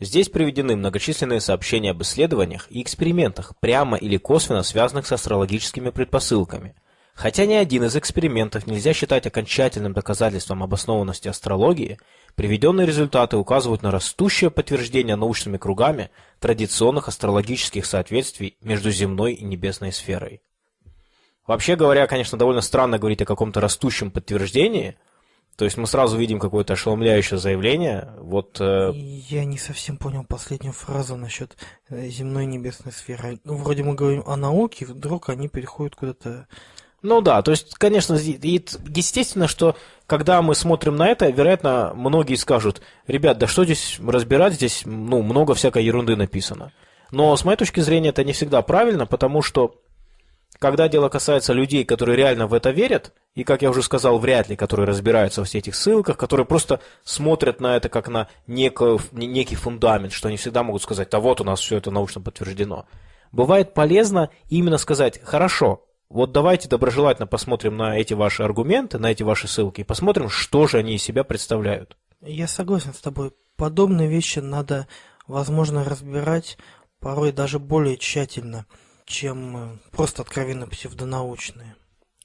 Здесь приведены многочисленные сообщения об исследованиях и экспериментах, прямо или косвенно связанных с астрологическими предпосылками. Хотя ни один из экспериментов нельзя считать окончательным доказательством обоснованности астрологии, приведенные результаты указывают на растущее подтверждение научными кругами традиционных астрологических соответствий между земной и небесной сферой. Вообще говоря, конечно, довольно странно говорить о каком-то растущем подтверждении – то есть мы сразу видим какое-то ошеломляющее заявление. Вот, э... Я не совсем понял последнюю фразу насчет э, земной небесной сферы. Ну, вроде мы говорим о науке, вдруг они переходят куда-то... Ну да, то есть, конечно, естественно, что когда мы смотрим на это, вероятно, многие скажут, ребят, да что здесь разбирать, здесь ну, много всякой ерунды написано. Но с моей точки зрения это не всегда правильно, потому что когда дело касается людей, которые реально в это верят, и, как я уже сказал, вряд ли, которые разбираются во всех этих ссылках, которые просто смотрят на это как на некий, некий фундамент, что они всегда могут сказать, да вот у нас все это научно подтверждено. Бывает полезно именно сказать, хорошо, вот давайте доброжелательно посмотрим на эти ваши аргументы, на эти ваши ссылки, и посмотрим, что же они из себя представляют. Я согласен с тобой. Подобные вещи надо, возможно, разбирать порой даже более тщательно, чем э, просто откровенно псевдонаучные.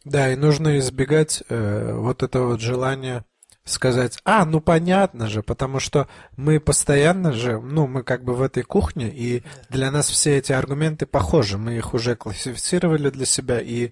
Да, и нужно избегать э, вот этого вот желания сказать, а, ну понятно же, потому что мы постоянно же, ну, мы как бы в этой кухне, и для нас все эти аргументы похожи, мы их уже классифицировали для себя, и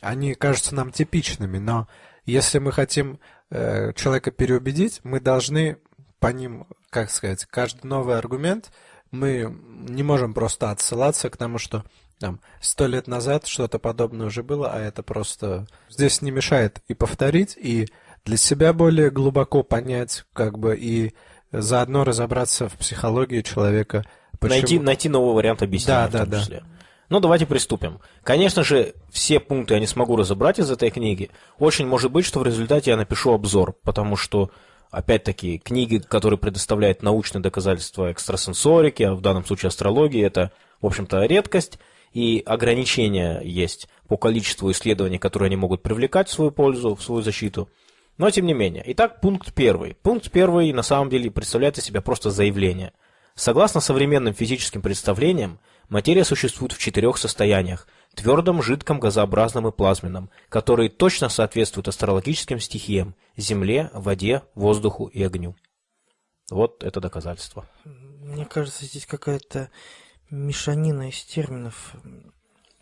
они кажутся нам типичными, но если мы хотим э, человека переубедить, мы должны по ним, как сказать, каждый новый аргумент, мы не можем просто отсылаться к тому, что там сто лет назад что-то подобное уже было, а это просто здесь не мешает и повторить, и для себя более глубоко понять, как бы и заодно разобраться в психологии человека. Почему... Найти, найти новый вариант объяснения. Да, да, да. Ну, давайте приступим. Конечно же, все пункты я не смогу разобрать из этой книги. Очень может быть, что в результате я напишу обзор, потому что, опять-таки, книги, которые предоставляют научные доказательства экстрасенсорики, а в данном случае астрологии, это, в общем-то, редкость и ограничения есть по количеству исследований, которые они могут привлекать в свою пользу, в свою защиту. Но тем не менее. Итак, пункт первый. Пункт первый на самом деле представляет из себя просто заявление. Согласно современным физическим представлениям, материя существует в четырех состояниях – твердом, жидком, газообразном и плазменном, которые точно соответствуют астрологическим стихиям – земле, воде, воздуху и огню. Вот это доказательство. Мне кажется, здесь какая-то мешанина из терминов.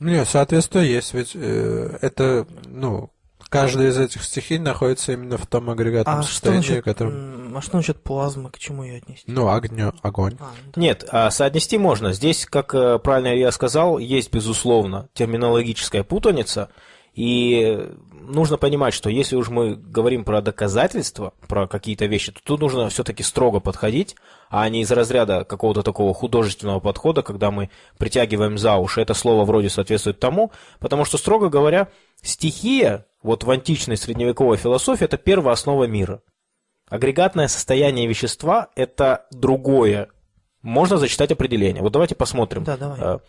Не, соответственно, есть, ведь э, это, ну, Каждая из этих стихий находится именно в том агрегатном А что, состоянии, насчет, которым... м, а что насчет плазмы? К чему ее отнести? Ну, огню, огонь. А, да. Нет, а соотнести можно. Здесь, как э, правильно я сказал, есть, безусловно, терминологическая путаница. И нужно понимать, что если уж мы говорим про доказательства, про какие-то вещи, то тут нужно все-таки строго подходить, а не из разряда какого-то такого художественного подхода, когда мы притягиваем за уши. Это слово вроде соответствует тому, потому что, строго говоря, стихия, вот в античной средневековой философии, это первая основа мира. Агрегатное состояние вещества – это другое. Можно зачитать определение. Вот давайте посмотрим. Да, давай.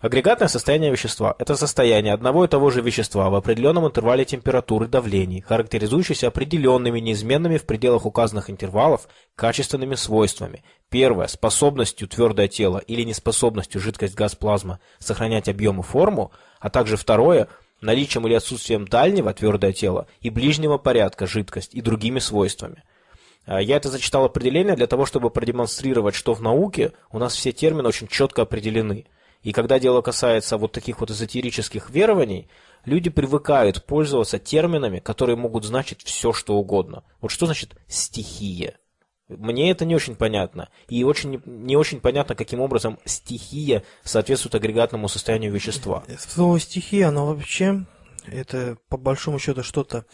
Агрегатное состояние вещества – это состояние одного и того же вещества в определенном интервале температуры и давлений, характеризующееся определенными неизменными в пределах указанных интервалов качественными свойствами. Первое – способностью твердое тело или неспособностью жидкость, газ, плазма сохранять объем и форму, а также второе – наличием или отсутствием дальнего твердое тело и ближнего порядка жидкость и другими свойствами. А, Я это зачитал определение для того, чтобы продемонстрировать, что в науке у нас все термины очень четко определены. И когда дело касается вот таких вот эзотерических верований, люди привыкают пользоваться терминами, которые могут значить все, что угодно. Вот что значит стихия? Мне это не очень понятно. И очень, не- очень понятно, каким образом стихия соответствует агрегатному состоянию вещества. Слово стихия, оно вообще, это по большому счету что-то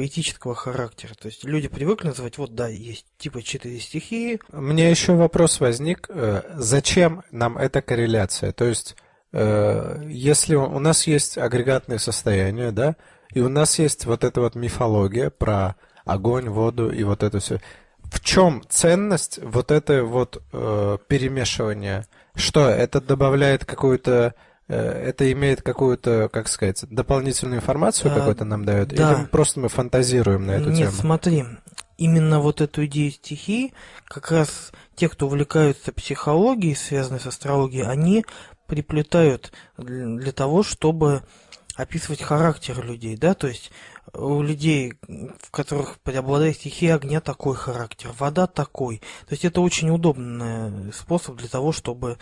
поэтического характера. То есть люди привыкли называть, вот да, есть типа четыре стихии, Мне еще вопрос возник, э, зачем нам эта корреляция? То есть, э, если у у нас есть агрегатные состояния, да, и у нас есть вот эта вот мифология про огонь, воду и вот это все. В чем ценность вот это вот э, перемешивания? Что это добавляет какую-то, это имеет какую-то, как сказать, дополнительную информацию А, какую-то нам дает? да. Или просто мы фантазируем на эту Нет, тему? смотри, именно вот эту идею стихии, как раз те, кто увлекаются психологией, связанной с астрологией, они приплетают для того, чтобы описывать характер людей, да, то есть у людей, в которых преобладает стихия огня такой характер, вода такой. То есть это очень удобный способ для того, чтобы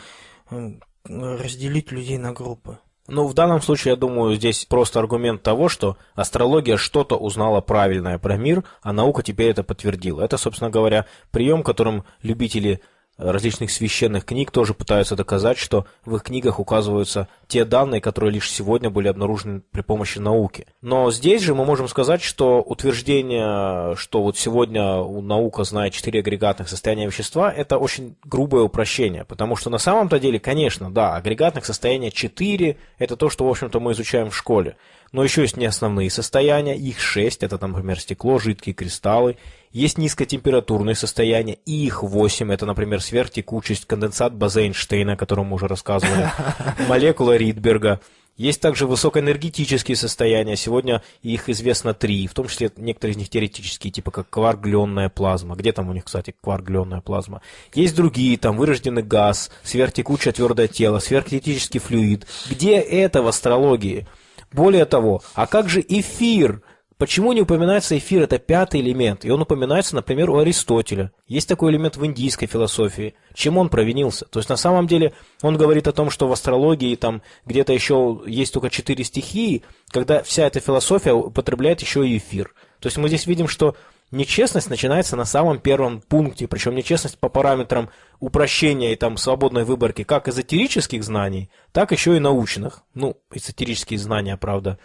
разделить людей на группы. Ну, в данном случае, я думаю, здесь просто аргумент того, что астрология что-то узнала правильное про мир, а наука теперь это подтвердила. Это, собственно говоря, прием, которым любители различных священных книг тоже пытаются доказать, что в их книгах указываются те данные, которые лишь сегодня были обнаружены при помощи науки. Но здесь же мы можем сказать, что утверждение, что вот сегодня наука знает четыре агрегатных состояния вещества, это очень грубое упрощение, потому что на самом-то деле, конечно, да, агрегатных состояния 4 – это то, что, в общем-то, мы изучаем в школе. Но еще есть неосновные состояния, их 6, это, например, стекло, жидкие кристаллы. Есть низкотемпературные состояния, и их 8, это, например, сверхтекучесть, конденсат База-Эйнштейна, о котором мы уже рассказывали, (laughs) молекула Ридберга. Есть также высокоэнергетические состояния, сегодня их известно три, в том числе некоторые из них теоретические, типа как кваргленная плазма. Где там у них, кстати, кваргленная плазма? Есть другие, там вырожденный газ, сверхтекучее твердое тело, сверхкритический флюид. Где это в астрологии? Более того, а как же эфир? Почему не упоминается эфир? Это пятый элемент. И он упоминается, например, у Аристотеля. Есть такой элемент в индийской философии. Чем он провинился? То есть, на самом деле, он говорит о том, что в астрологии там где-то еще есть только четыре стихии, когда вся эта философия употребляет еще и эфир. То есть, мы здесь видим, что нечестность начинается на самом первом пункте, причем нечестность по параметрам упрощения и там свободной выборки как эзотерических знаний, так еще и научных. Ну, эзотерические знания, правда,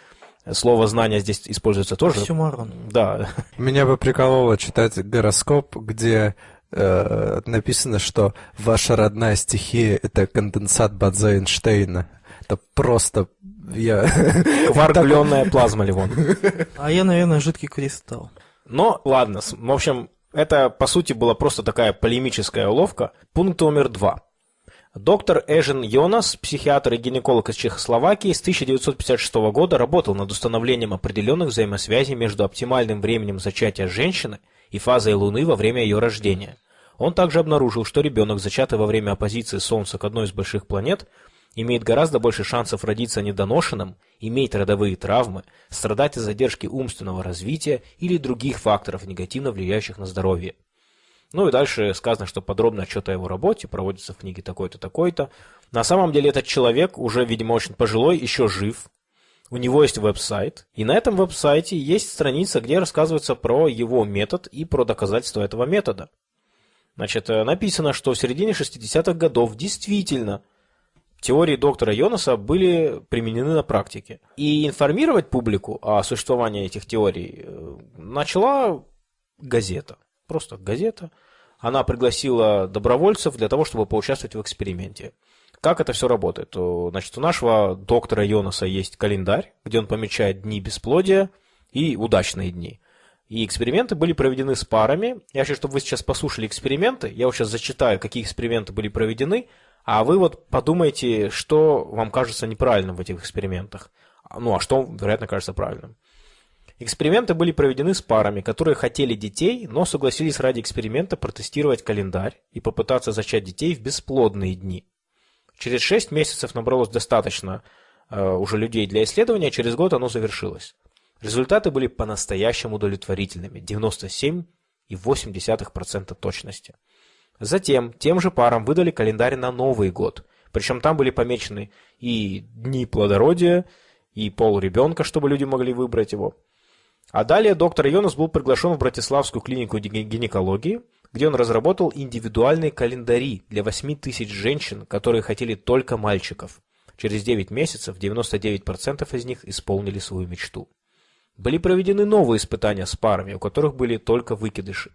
слово знание здесь используется тоже. Оксюмарон. Да, Меня бы прикололо читать гороскоп, где э, написано, что ваша родная стихия – это конденсат Бадзе Эйнштейна. Это просто... Я... кваргленная плазма, Ливон. (laughs) А я, наверное, жидкий кристалл. Но, ладно, в общем, это, по сути, была просто такая полемическая уловка. Пункт номер два. Доктор Эжен Йонас, психиатр и гинеколог из Чехословакии, с 1956 года работал над установлением определенных взаимосвязей между оптимальным временем зачатия женщины и фазой Луны во время ее рождения. Он также обнаружил, что ребенок, зачатый во время оппозиции Солнца к одной из больших планет, имеет гораздо больше шансов родиться недоношенным, иметь родовые травмы, страдать от задержки умственного развития или других факторов, негативно влияющих на здоровье. Ну и дальше сказано, что подробный отчет о его работе проводится в книге такой-то, такой-то. На самом деле этот человек уже, видимо, очень пожилой, еще жив. у него есть веб-сайт, и на этом веб-сайте есть страница, где рассказывается про его метод и про доказательства этого метода. Значит, э, написано, что в середине 60-х годов действительно теории доктора Йонаса были применены на практике. И информировать публику о существовании этих теорий э, начала газета. Просто газета. Она пригласила добровольцев для того, чтобы поучаствовать в эксперименте. Как это все работает? Значит, у нашего доктора Йонаса есть календарь, где он помечает дни бесплодия и удачные дни. И эксперименты были проведены с парами. Я хочу, чтобы вы сейчас послушали эксперименты. Я вот сейчас зачитаю, какие эксперименты были проведены, а вы вот подумайте, что вам кажется неправильным в этих экспериментах. Ну, а что, вероятно, кажется правильным. Эксперименты были проведены с парами, которые хотели детей, но согласились ради эксперимента протестировать календарь и попытаться зачать детей в бесплодные дни. Через 6 месяцев набралось достаточно э, уже людей для исследования, через год оно завершилось. Результаты были по-настоящему удовлетворительными – 97,8% точности. Затем тем же парам выдали календарь на Новый год, причем там были помечены и дни плодородия, и пол ребенка, чтобы люди могли выбрать его. А далее доктор Йонас был приглашен в Братиславскую клинику гинекологии, где он разработал индивидуальные календари для 8 тысяч женщин, которые хотели только мальчиков. Через 9 месяцев 99% из них исполнили свою мечту. Были проведены новые испытания с парами, у которых были только выкидыши.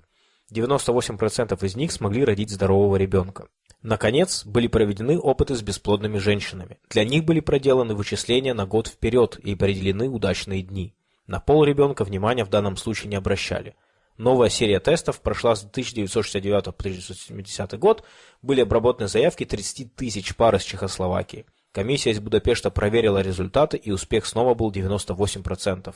98% из них смогли родить здорового ребенка. Наконец, были проведены опыты с бесплодными женщинами. Для них были проделаны вычисления на год вперед и определены удачные дни. На пол ребенка внимания в данном случае не обращали – Новая серия тестов прошла с 1969 по 1970 год. Были обработаны заявки 30 тысяч пар из Чехословакии. Комиссия из Будапешта проверила результаты, и успех снова был 98%.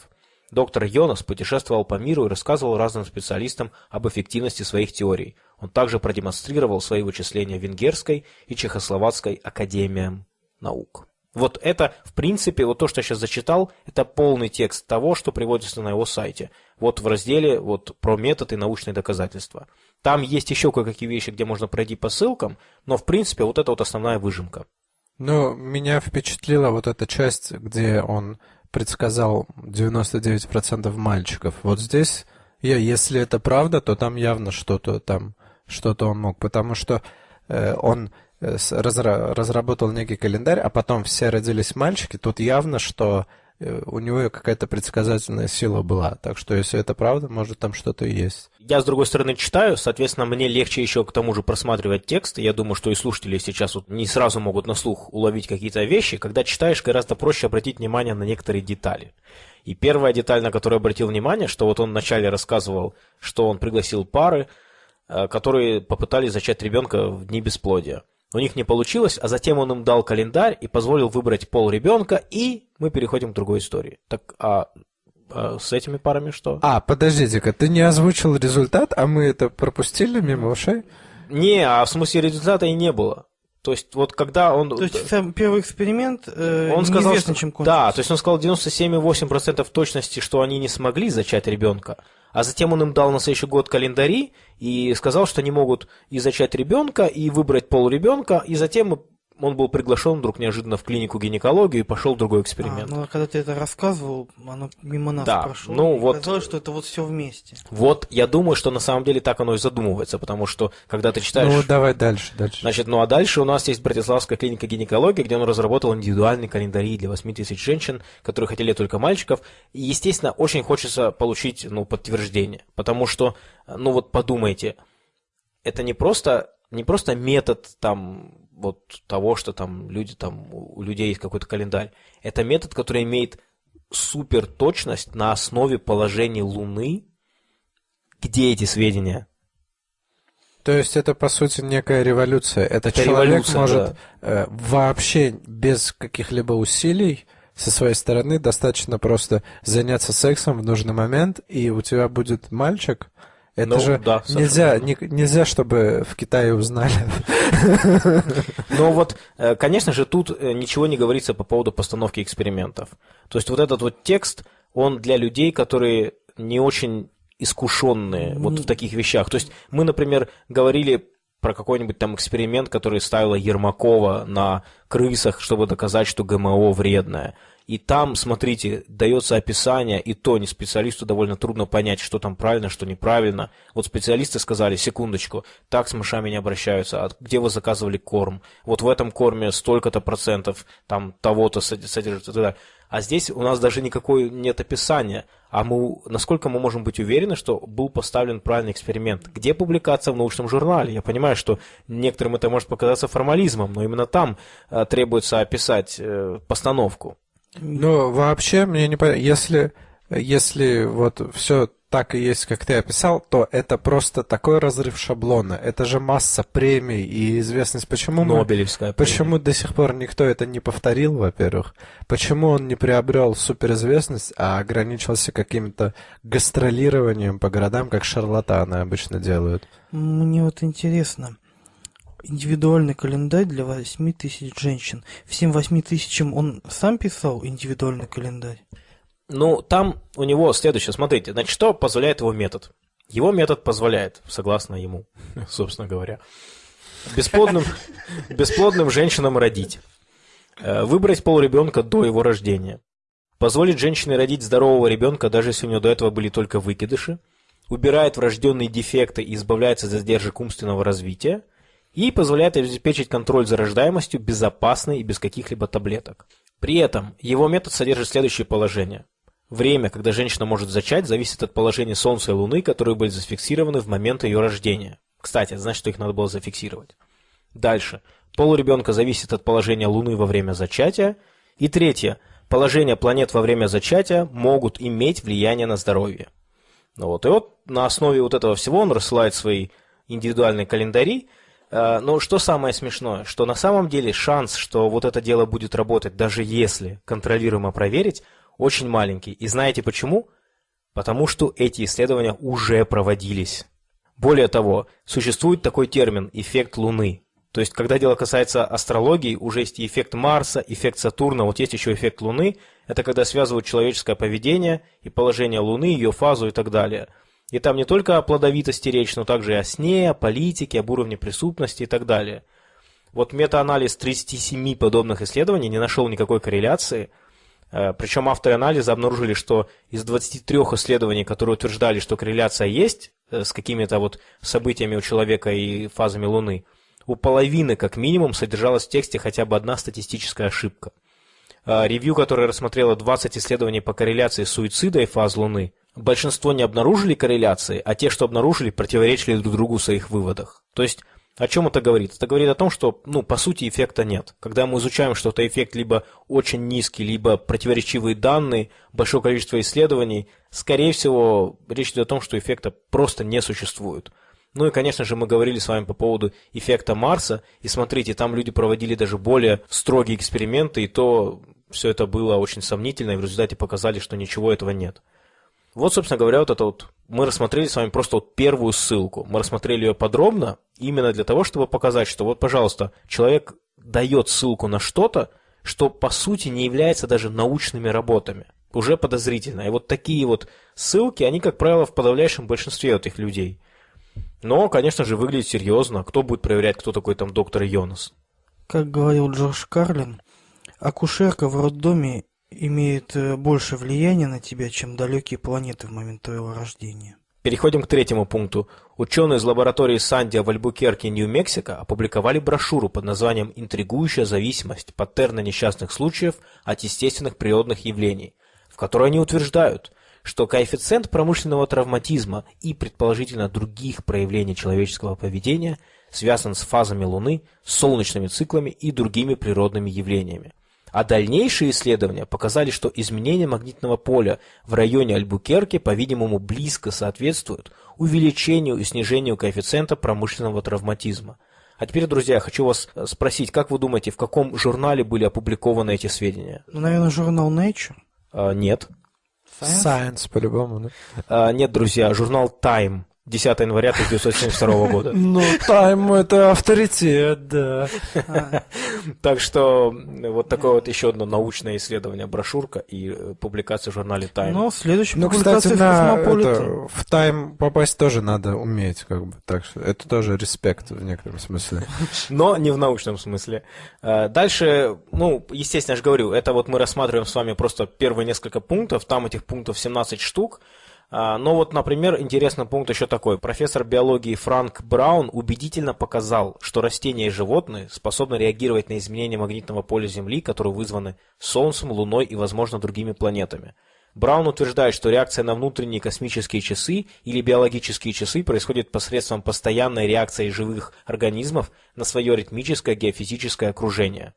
Доктор Йонас путешествовал по миру и рассказывал разным специалистам об эффективности своих теорий. Он также продемонстрировал свои вычисления Венгерской и Чехословацкой академиям наук. Вот это, в принципе, вот то, что я сейчас зачитал, это полный текст того, что приводится на его сайте. Вот в разделе вот, про методы и научные доказательства. Там есть еще кое-какие вещи, где можно пройти по ссылкам, но, в принципе, вот это вот основная выжимка. Ну, меня впечатлила вот эта часть, где он предсказал 99% мальчиков. Вот здесь, я, если это правда, то там явно что-то там, что-то он мог, потому что э, он Э, разработал некий календарь, а потом все родились мальчики, тут явно, что у него какая-то предсказательная сила была. Так что, если это правда, может, там что-то и есть. Я, с другой стороны, читаю, соответственно, мне легче еще к тому же просматривать текст. Я думаю, что и слушатели сейчас вот не сразу могут на слух уловить какие-то вещи. Когда читаешь, гораздо проще обратить внимание на некоторые детали. И первая деталь, на которую обратил внимание, что вот он вначале рассказывал, что он пригласил пары, э, которые попытались зачать ребенка в дни бесплодия. У них не получилось, а затем он им дал календарь и позволил выбрать пол ребенка, и мы переходим к другой истории. Так, а, а с этими парами что? А, подождите-ка, ты не озвучил результат, а мы это пропустили мимо ушей? Не, а в смысле результата и не было. То есть, вот когда он... То есть, сам первый эксперимент э, он сказал, что, чем кончился. Да, то есть он сказал 97,8% точности, что они не смогли зачать ребенка. А затем он им дал на следующий год календари и сказал, что они могут и зачать ребенка, и выбрать пол ребенка, и затем он был приглашен вдруг неожиданно в клинику гинекологии и пошел другой эксперимент. А, ну, а когда ты это рассказывал, оно мимо нас да, прошло. Ну, вот, казалось, что это вот все вместе. Вот, я думаю, что на самом деле так оно и задумывается, потому что, когда ты читаешь... Ну, давай дальше, дальше. Значит, ну, а дальше у нас есть Братиславская клиника гинекологии, где он разработал индивидуальный календарь для 8 тысяч женщин, которые хотели только мальчиков. И, естественно, очень хочется получить, ну, подтверждение, потому что, ну, вот подумайте, это не просто не просто метод там вот того, что там люди там, у людей есть какой-то календарь. Это метод, который имеет супер точность на основе положения Луны. Где эти сведения? То есть это, по сути, некая революция. Это, это человек может да. э, вообще без каких-либо усилий со своей стороны достаточно просто заняться сексом в нужный момент, и у тебя будет мальчик, это ну, же да, нельзя, не, нельзя, чтобы в Китае узнали. (laughs) Но вот, э, конечно же, тут э, ничего не говорится по поводу постановки экспериментов. То есть вот этот вот текст, он для людей, которые не очень искушенные вот в таких вещах. То есть мы, например, говорили про какой-нибудь там эксперимент, который ставила Ермакова на крысах, чтобы доказать, что ГМО вредное. И там, смотрите, дается описание, и то не специалисту довольно трудно понять, что там правильно, что неправильно. Вот специалисты сказали, секундочку, так с мышами не обращаются, а где вы заказывали корм? Вот в этом корме столько-то процентов там того-то содержится. А здесь у нас даже никакой нет описания. А мы, насколько мы можем быть уверены, что был поставлен правильный эксперимент? Где публикация в научном журнале? Я понимаю, что некоторым это может показаться формализмом, но именно там э, требуется описать э, постановку. Ну, вообще, мне не понятно, если, если вот все так и есть, как ты описал, то это просто такой разрыв шаблона. Это же масса премий и известность. Почему Нобелевская мы, Почему до сих пор никто это не повторил, во-первых? Почему он не приобрел суперизвестность, а ограничился каким-то гастролированием по городам, как шарлатаны обычно делают? Мне вот интересно, индивидуальный календарь для 8 тысяч женщин. Всем 8 тысячам он сам писал индивидуальный календарь? Ну, там у него следующее, смотрите, значит, что позволяет его метод? Его метод позволяет, согласно ему, (laughs) собственно говоря, бесплодным, (laughs) бесплодным женщинам родить, э, выбрать пол ребенка до его рождения, позволить женщине родить здорового ребенка, даже если у нее до этого были только выкидыши, убирает врожденные дефекты и избавляется от задержек умственного развития, и позволяет обеспечить контроль за рождаемостью безопасной и без каких-либо таблеток. При этом его метод содержит следующее положение. Время, когда женщина может зачать, зависит от положения Солнца и Луны, которые были зафиксированы в момент ее рождения. Кстати, значит, что их надо было зафиксировать. Дальше. Пол ребенка зависит от положения Луны во время зачатия. И третье. Положение планет во время зачатия могут иметь влияние на здоровье. Ну вот. И вот на основе вот этого всего он рассылает свои индивидуальные календари. Э, но что самое смешное, что на самом деле шанс, что вот это дело будет работать, даже если контролируемо проверить, очень маленький. И знаете почему? Потому что эти исследования уже проводились. Более того, существует такой термин «эффект Луны». То есть, когда дело касается астрологии, уже есть и эффект Марса, эффект Сатурна, вот есть еще эффект Луны. Это когда связывают человеческое поведение и положение Луны, ее фазу и так далее. И там не только о плодовитости речь, но также и о сне, о политике, об уровне преступности и так далее. Вот метаанализ 37 подобных исследований не нашел никакой корреляции – Э, Причем авторы анализа обнаружили, что из 23 исследований, которые утверждали, что корреляция есть э, с какими-то вот событиями у человека и фазами Луны, у половины как минимум содержалась в тексте хотя бы одна статистическая ошибка. Э, ревью, которое рассмотрело 20 исследований по корреляции суицида и фаз Луны, большинство не обнаружили корреляции, а те, что обнаружили, противоречили друг другу в своих выводах. То есть о чем это говорит? Это говорит о том, что, ну, по сути, эффекта нет. Когда мы изучаем что-то, эффект либо очень низкий, либо противоречивые данные, большое количество исследований, скорее всего, речь идет о том, что эффекта просто не существует. Ну и, конечно же, мы говорили с вами по поводу эффекта Марса, и смотрите, там люди проводили даже более строгие эксперименты, и то все это было очень сомнительно, и в результате показали, что ничего этого нет. Вот, собственно говоря, вот это вот мы рассмотрели с вами просто вот первую ссылку. Мы рассмотрели ее подробно, именно для того, чтобы показать, что вот, пожалуйста, человек дает ссылку на что-то, что по сути не является даже научными работами. Уже подозрительно. И вот такие вот ссылки, они, как правило, в подавляющем большинстве этих людей. Но, конечно же, выглядит серьезно. Кто будет проверять, кто такой там доктор Йонас? Как говорил Джордж Карлин, акушерка в роддоме имеет э, больше влияния на тебя, чем далекие планеты в момент твоего рождения. Переходим к третьему пункту. Ученые из лаборатории Сандия в Альбукерке, Нью-Мексико опубликовали брошюру под названием «Интригующая зависимость. Паттерны несчастных случаев от естественных природных явлений», в которой они утверждают, что коэффициент промышленного травматизма и, предположительно, других проявлений человеческого поведения связан с фазами Луны, солнечными циклами и другими природными явлениями. А дальнейшие исследования показали, что изменение магнитного поля в районе Альбукерки, по-видимому, близко соответствуют увеличению и снижению коэффициента промышленного травматизма. А теперь, друзья, хочу вас э, спросить, как вы думаете, в каком журнале были опубликованы эти сведения? Ну, наверное, журнал Nature? А, нет. Science, Science по-любому, да? А, нет, друзья, журнал Time. 10 января 1972 года. (laughs) Ну, Тайм это авторитет, да. (laughs) Так что вот такое вот еще одно научное исследование, брошюрка и э, публикация в журнале Time. Ну, кстати, публикация в на Космополите. это, в тайм попасть тоже надо уметь, как бы. Так что это тоже респект в некотором смысле. (laughs) но не в научном смысле. Э, Дальше, ну, естественно, я же говорю, это вот мы рассматриваем с вами просто первые несколько пунктов, там этих пунктов 17 штук. А, Но вот, например, интересный пункт еще такой. Профессор биологии Франк Браун убедительно показал, что растения и животные способны реагировать на изменения магнитного поля Земли, которые вызваны Солнцем, Луной и, возможно, другими планетами. Браун утверждает, что реакция на внутренние космические часы или биологические часы происходит посредством постоянной реакции живых организмов на свое ритмическое геофизическое окружение.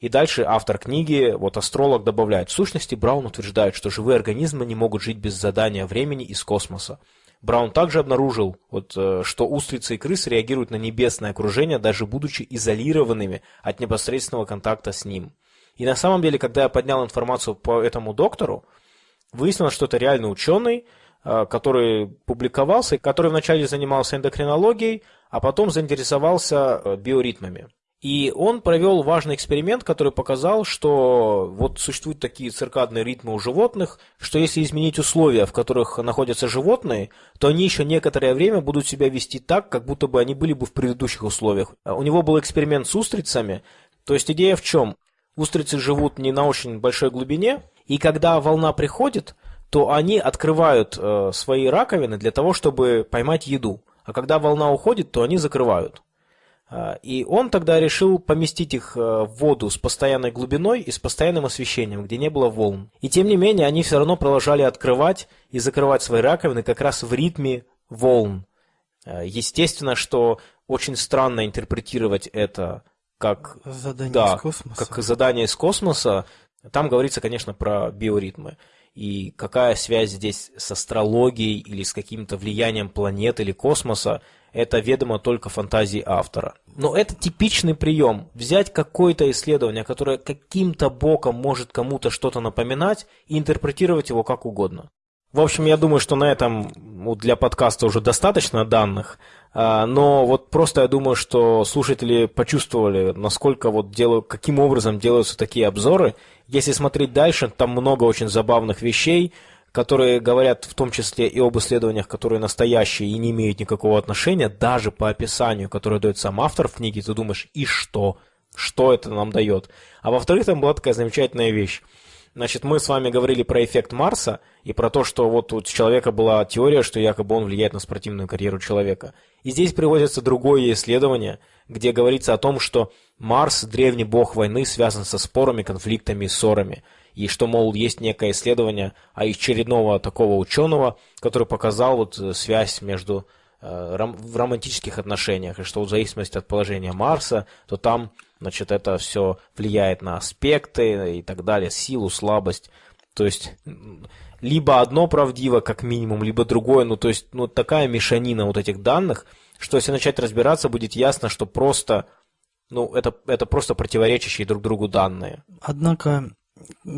И дальше автор книги, вот астролог, добавляет, в сущности Браун утверждает, что живые организмы не могут жить без задания времени из космоса. Браун также обнаружил, вот, э, что устрицы и крысы реагируют на небесное окружение, даже будучи изолированными от непосредственного контакта с ним. И на самом деле, когда я поднял информацию по этому доктору, выяснилось, что это реальный ученый, э, который публиковался, который вначале занимался эндокринологией, а потом заинтересовался э, биоритмами. И он провел важный эксперимент, который показал, что вот существуют такие циркадные ритмы у животных, что если изменить условия, в которых находятся животные, то они еще некоторое время будут себя вести так, как будто бы они были бы в предыдущих условиях. А У него был эксперимент с устрицами, то есть идея в чем? Устрицы живут не на очень большой глубине, и когда волна приходит, то они открывают э, свои раковины для того, чтобы поймать еду. А когда волна уходит, то они закрывают. А, И он тогда решил поместить их э, в воду с постоянной глубиной и с постоянным освещением, где не было волн. И тем не менее, они все равно продолжали открывать и закрывать свои раковины как раз в ритме волн. Э, Естественно, что очень странно интерпретировать это как Задание да, из космоса. как задание из космоса. Там говорится, конечно, про биоритмы. И какая связь здесь с астрологией или с каким-то влиянием планет или космоса, это ведомо только фантазии автора. Но это типичный прием. Взять какое-то исследование, которое каким-то боком может кому-то что-то напоминать, и интерпретировать его как угодно. В общем, я думаю, что на этом ну, для подкаста уже достаточно данных, а, но вот просто я думаю, что слушатели почувствовали, насколько вот делаю, каким образом делаются такие обзоры. Если смотреть дальше, там много очень забавных вещей, которые говорят в том числе и об исследованиях, которые настоящие и не имеют никакого отношения, даже по описанию, которое дает сам автор в книге, ты думаешь, и что? Что это нам дает? А во-вторых, там была такая замечательная вещь. Значит, мы с вами говорили про эффект Марса и про то, что вот у человека была теория, что якобы он влияет на спортивную карьеру человека. И здесь приводится другое исследование, где говорится о том, что Марс, древний бог войны, связан со спорами, конфликтами и ссорами. И что, мол, есть некое исследование очередного такого ученого, который показал вот э, связь между э, в романтических отношениях, и что в зависимости от положения Марса, то там, значит, это все влияет на аспекты и так далее, силу, слабость. То есть, либо одно правдиво, как минимум, либо другое, ну, то есть, ну, такая мешанина вот этих данных, что если начать разбираться, будет ясно, что просто, ну, это, это просто противоречащие друг другу данные. Однако,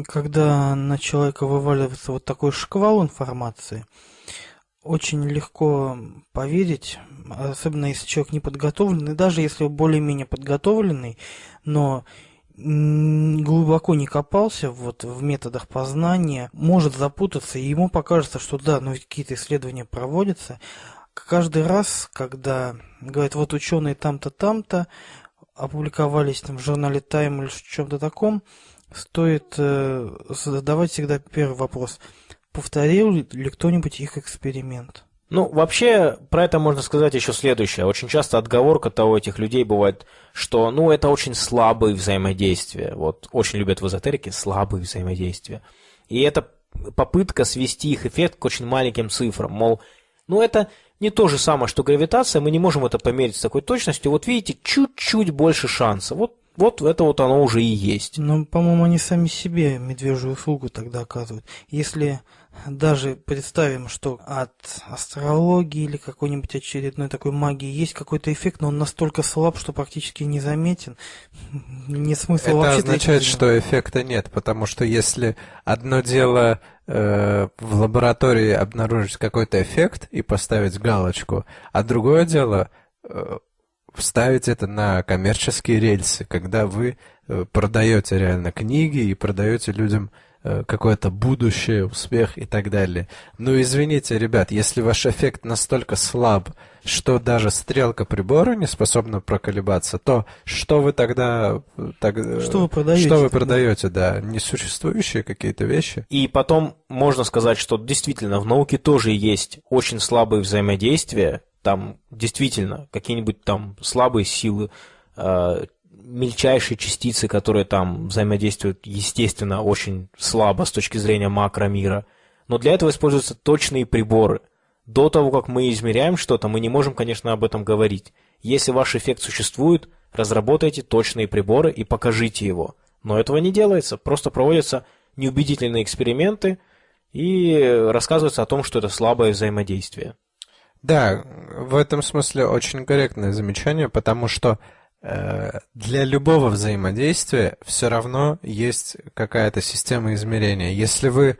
когда на человека вываливается вот такой шквал информации, очень легко поверить, особенно если человек не подготовленный, даже если более-менее подготовленный, но глубоко не копался вот в методах познания, может запутаться, и ему покажется, что да, ну какие-то исследования проводятся. Каждый раз, когда говорят, вот ученые там-то, там-то, опубликовались там в журнале Time или в чем-то таком, стоит э, задавать всегда первый вопрос. Повторил ли кто-нибудь их эксперимент? Ну, вообще, про это можно сказать еще следующее. Очень часто отговорка-то у этих людей бывает, что, ну, это очень слабые взаимодействия. Вот, очень любят в эзотерике слабые взаимодействия. И это попытка свести их эффект к очень маленьким цифрам. Мол, ну, это не то же самое, что гравитация, мы не можем это померить с такой точностью. Вот видите, чуть-чуть больше шанса. Вот Вот это вот оно уже и есть. Но, по-моему, они сами себе медвежью услугу тогда оказывают. Если даже представим, что от астрологии или какой-нибудь очередной такой магии есть какой-то эффект, но он настолько слаб, что практически незаметен, не (laughs) смысл Это вообще... означает, что эффекта нет, потому что если одно дело э, в лаборатории обнаружить какой-то эффект и поставить галочку, а другое дело э, вставить это на коммерческие рельсы, когда вы э, продаете реально книги и продаете людям какое-то будущее, успех и так далее. Ну, извините, ребят, если ваш эффект настолько слаб, что даже стрелка прибора не способна проколебаться, то что вы тогда... э, Так, э, Что вы продаете Что вы тогда? продаете, да? Несуществующие какие-то вещи? И потом можно сказать, что действительно в науке тоже есть очень слабые взаимодействия. Там действительно какие-нибудь там слабые силы, э, мельчайшие частицы, которые там взаимодействуют, естественно, очень слабо с точки зрения макромира. Но для этого используются точные приборы. До того, как мы измеряем что-то, мы не можем, конечно, об этом говорить. Если ваш эффект существует, разработайте точные приборы и покажите его. Но этого не делается, просто проводятся неубедительные эксперименты и рассказывается о том, что это слабое взаимодействие. Да, в этом смысле очень корректное замечание, потому что для любого взаимодействия все равно есть какая-то система измерения. Если вы,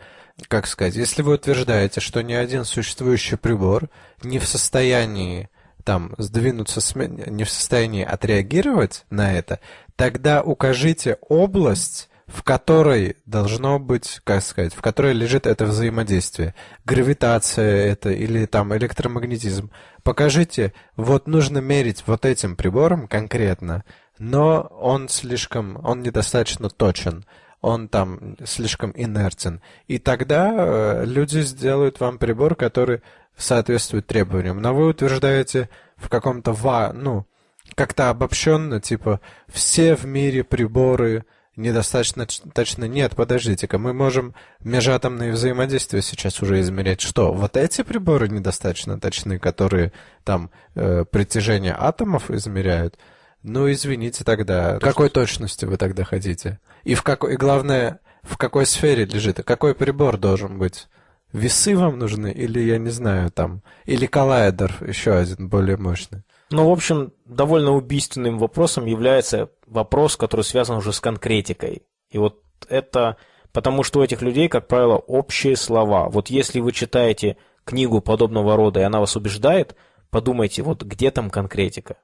как сказать, если вы утверждаете, что ни один существующий прибор не в состоянии там сдвинуться, не в состоянии отреагировать на это, тогда укажите область, в которой должно быть, как сказать, в которой лежит это взаимодействие. Гравитация это или там электромагнетизм. Покажите, вот нужно мерить вот этим прибором конкретно, но он слишком, он недостаточно точен, он там слишком инертен. И тогда э, люди сделают вам прибор, который соответствует требованиям. Но вы утверждаете в каком-то ва, ну, как-то обобщенно, типа, все в мире приборы недостаточно точно. Нет, подождите-ка, мы можем межатомные взаимодействия сейчас уже измерять. Что, вот эти приборы недостаточно точны, которые там э, притяжение атомов измеряют? Ну, извините тогда, какой точности вы тогда хотите? И в какой, и главное, в какой сфере лежит, какой прибор должен быть? Весы вам нужны, или, я не знаю, там, или коллайдер, еще один, более мощный? Ну, в общем, довольно убийственным вопросом является вопрос, который связан уже с конкретикой. И вот это потому, что у этих людей, как правило, общие слова. Вот если вы читаете книгу подобного рода, и она вас убеждает, подумайте, вот где там конкретика?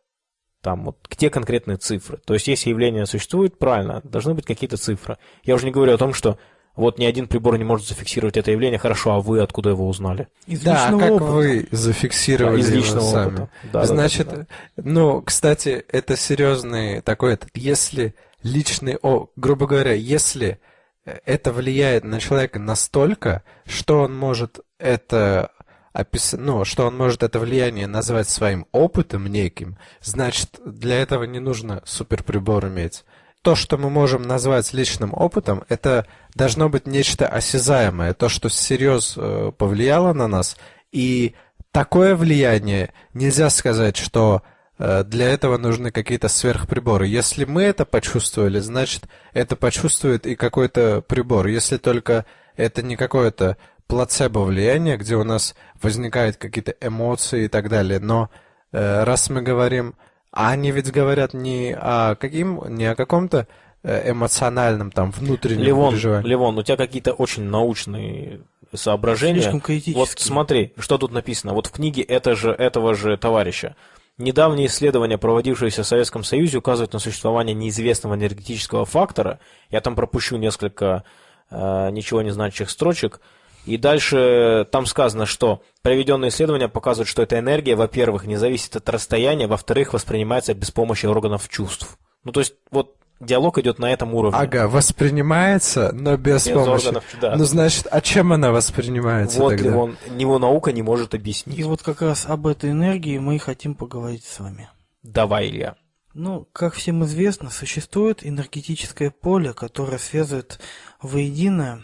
Там вот где конкретные цифры? То есть, если явление существует, правильно, должны быть какие-то цифры. Я уже не говорю о том, что вот ни один прибор не может зафиксировать это явление, хорошо, а вы откуда его узнали? Из Да, личного как опыта. вы зафиксировали из его личного сами? опыта. Да, да, Значит, да, да. ну, кстати, это серьезный такой, этот, если личный, о, грубо говоря, если э, это влияет на человека настолько, что он может это описать, ну, что он может это влияние назвать своим опытом неким, значит, для этого не нужно суперприбор иметь. То, что мы можем назвать личным опытом, это должно быть нечто осязаемое, то, что всерьез э, повлияло на нас, и такое влияние нельзя сказать, что э, для этого нужны какие-то сверхприборы. Если мы это почувствовали, значит, это почувствует и какой-то прибор. Если только это не какое-то плацебо влияние, где у нас возникают какие-то эмоции и так далее. Но э, раз мы говорим, а они ведь говорят не о каким, не о каком-то э, эмоциональном там внутреннем Левон, переживании. Левон, у тебя какие-то очень научные соображения. Слишком. Вот смотри, что тут написано. Вот в книге это же, этого же товарища. Недавние исследования, проводившиеся в Советском Союзе, указывают на существование неизвестного энергетического фактора. Я там пропущу несколько э, ничего не значащих строчек. И дальше там сказано, что проведенные исследования показывают, что эта энергия, во-первых, не зависит от расстояния, во-вторых, воспринимается без помощи органов чувств. Ну, то есть, вот диалог идет на этом уровне. Ага, воспринимается, но без, Без помощи. органов, да. Ну, значит, а чем она воспринимается Вот тогда? он, него наука не может объяснить. И вот как раз об этой энергии мы и хотим поговорить с вами. Давай, Илья. Ну, как всем известно, существует энергетическое поле, которое связывает воедино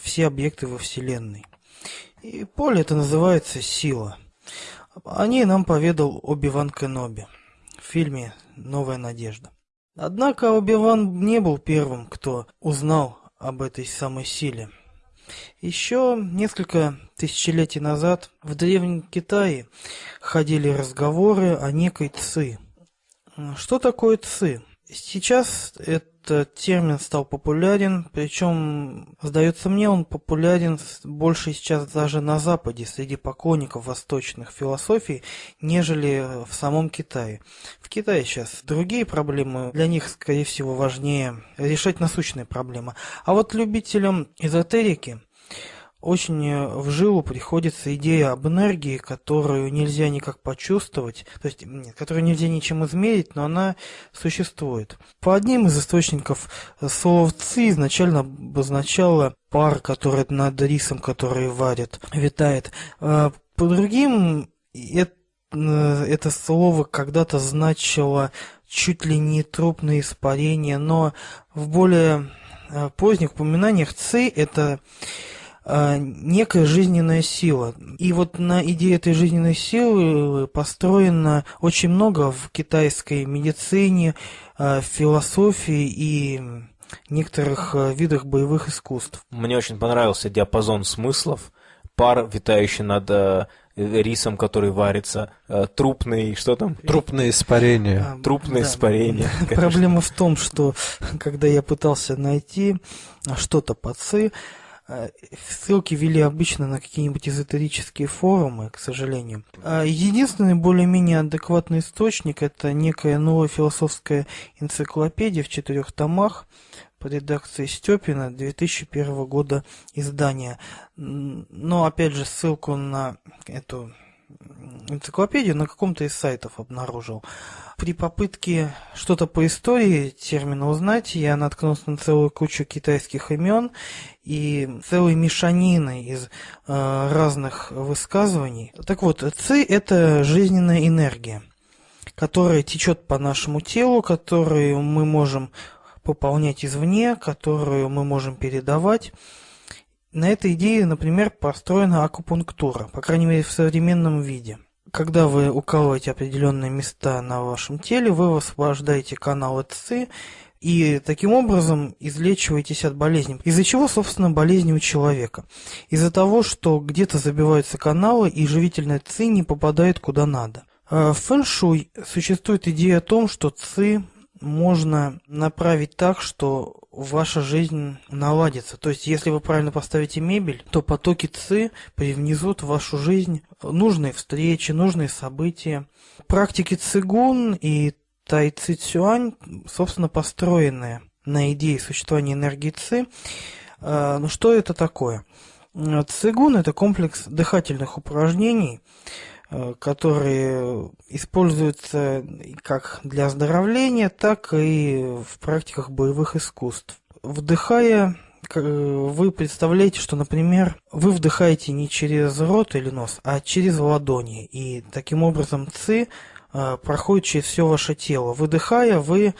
все объекты во Вселенной. И поле это называется сила. О ней нам поведал Оби-Ван Кеноби в фильме «Новая надежда». Однако Оби-Ван не был первым, кто узнал об этой самой силе. Еще несколько тысячелетий назад в Древнем Китае ходили разговоры о некой Ци. Что такое Ци? Сейчас этот термин стал популярен, причем, сдается мне, он популярен больше сейчас даже на Западе, среди поклонников восточных философий, нежели в самом Китае. В Китае сейчас другие проблемы, для них, скорее всего, важнее решать насущные проблемы. А вот любителям эзотерики очень э, в жилу приходится идея об энергии, которую нельзя никак почувствовать, то есть которую нельзя ничем измерить, но она существует. По одним из источников э, слово «ци» изначально обозначало пар, который над рисом, который варят, витает. А по другим это, э, это слово когда-то значило чуть ли не трупное испарение, но в более поздних упоминаниях «ци» это некая жизненная сила. И вот на идее этой жизненной силы построено очень много в китайской медицине, а, философии и некоторых а, видах боевых искусств. Мне очень понравился диапазон смыслов. Пар, витающий над рисом, который варится, трупный, что там? Трупные испарения. А, Трупные да. испарения. (laughs) Проблема в том, что когда я пытался найти что-то по ЦИ, ссылки вели обычно на какие-нибудь эзотерические форумы, к сожалению. А, единственный более-менее адекватный источник – это некая новая философская энциклопедия в четырех томах по редакции Степина 2001 года издания. Но, опять же, ссылку на эту энциклопедию на каком-то из сайтов обнаружил. При попытке что-то по истории термина узнать, я наткнулся на целую кучу китайских имен и целой мешанины из э, разных высказываний. Так вот, ци – это жизненная энергия, которая течет по нашему телу, которую мы можем пополнять извне, которую мы можем передавать. На этой идее, например, построена акупунктура, по крайней мере в современном виде. Когда вы укалываете определенные места на вашем теле, вы высвобождаете каналы ЦИ и таким образом излечиваетесь от болезни. Из-за чего, собственно, болезни у человека? Из-за того, что где-то забиваются каналы и живительная ЦИ не попадает куда надо. А в фэншуй существует идея о том, что ЦИ можно направить так, что ваша жизнь наладится. То есть, если вы правильно поставите мебель, то потоки ЦИ привнесут в вашу жизнь нужные встречи, нужные события. Практики цигун и тай ци цюань, собственно, построены на идее существования энергии ЦИ. А, ну, что это такое? Цигун – это комплекс дыхательных упражнений, которые используются как для оздоровления, так и в практиках боевых искусств. Вдыхая, вы представляете, что, например, вы вдыхаете не через рот или нос, а через ладони, и таким образом ЦИ э, проходит через все ваше тело. Выдыхая, вы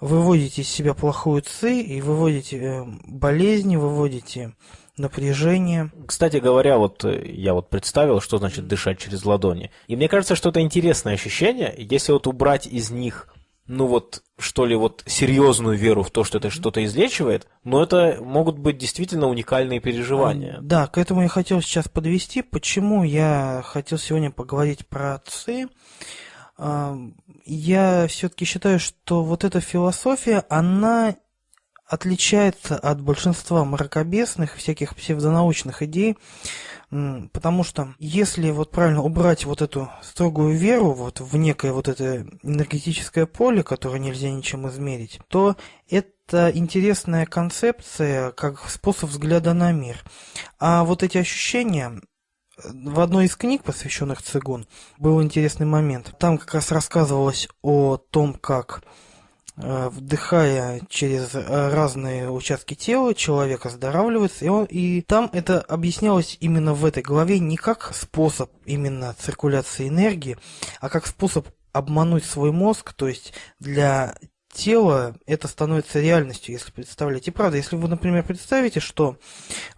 выводите из себя плохую ЦИ и выводите э, болезни, выводите напряжение. Кстати говоря, вот э, я вот представил, что значит дышать через ладони. И мне кажется, что это интересное ощущение. Если вот убрать из них ну вот, что ли, вот серьезную веру в то, что это что-то излечивает, но это могут быть действительно уникальные переживания. Да, к этому я хотел сейчас подвести. Почему я хотел сегодня поговорить про отцы? Я все-таки считаю, что вот эта философия, она отличается от большинства мракобесных, всяких псевдонаучных идей, потому что если вот правильно убрать вот эту строгую веру вот в некое вот это энергетическое поле, которое нельзя ничем измерить, то это интересная концепция как способ взгляда на мир. А вот эти ощущения, в одной из книг, посвященных цигун, был интересный момент. Там как раз рассказывалось о том, как Э, вдыхая через э, разные участки тела, человек оздоравливается, и, он, и там это объяснялось именно в этой главе не как способ именно циркуляции энергии, а как способ обмануть свой мозг, то есть для тело это становится реальностью, если представляете. И правда, если вы, например, представите, что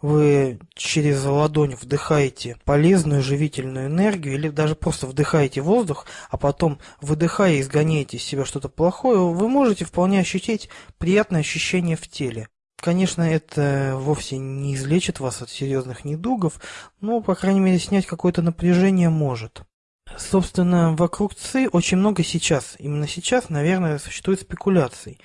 вы через ладонь вдыхаете полезную живительную энергию или даже просто вдыхаете воздух, а потом выдыхая изгоняете из себя что-то плохое, вы можете вполне ощутить приятное ощущение в теле. Конечно, это вовсе не излечит вас от серьезных недугов, но, по крайней мере, снять какое-то напряжение может. Собственно, вокруг ЦИ очень много сейчас, именно сейчас, наверное, существует спекуляций,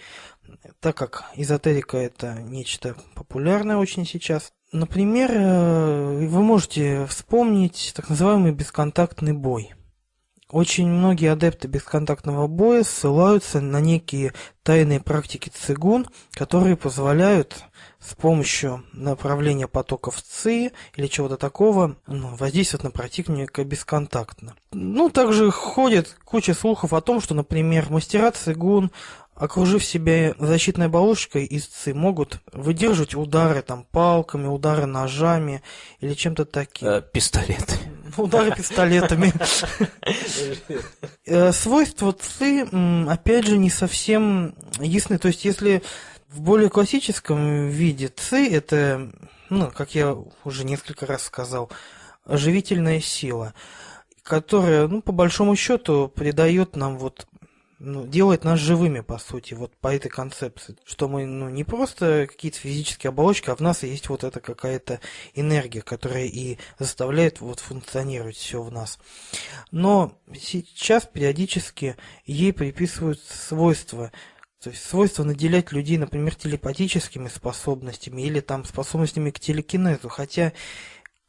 так как эзотерика это нечто популярное очень сейчас. Например, э, вы можете вспомнить так называемый бесконтактный бой. Очень многие адепты бесконтактного боя ссылаются на некие тайные практики цигун, которые позволяют с помощью направления потоков ЦИ или чего-то такого ну, воздействовать на противника бесконтактно. Ну, также ходит куча слухов о том, что, например, мастера цигун окружив себя защитной оболочкой ЦИ, могут выдерживать удары там палками, удары ножами или чем-то таким. Э, пистолеты. Удары пистолетами. Э, свойства ЦИ, опять же, не совсем ясны. То есть, если в более классическом виде ци это, ну, как я уже несколько раз сказал, оживительная сила, которая, ну, по большому счету, придает нам вот ну, делает нас живыми, по сути, вот по этой концепции. Что мы, ну, не просто какие-то физические оболочки, а в нас есть вот эта какая-то энергия, которая и заставляет вот функционировать все в нас. Но сейчас периодически ей приписывают свойства то есть свойство наделять людей, например, телепатическими способностями или там способностями к телекинезу. Хотя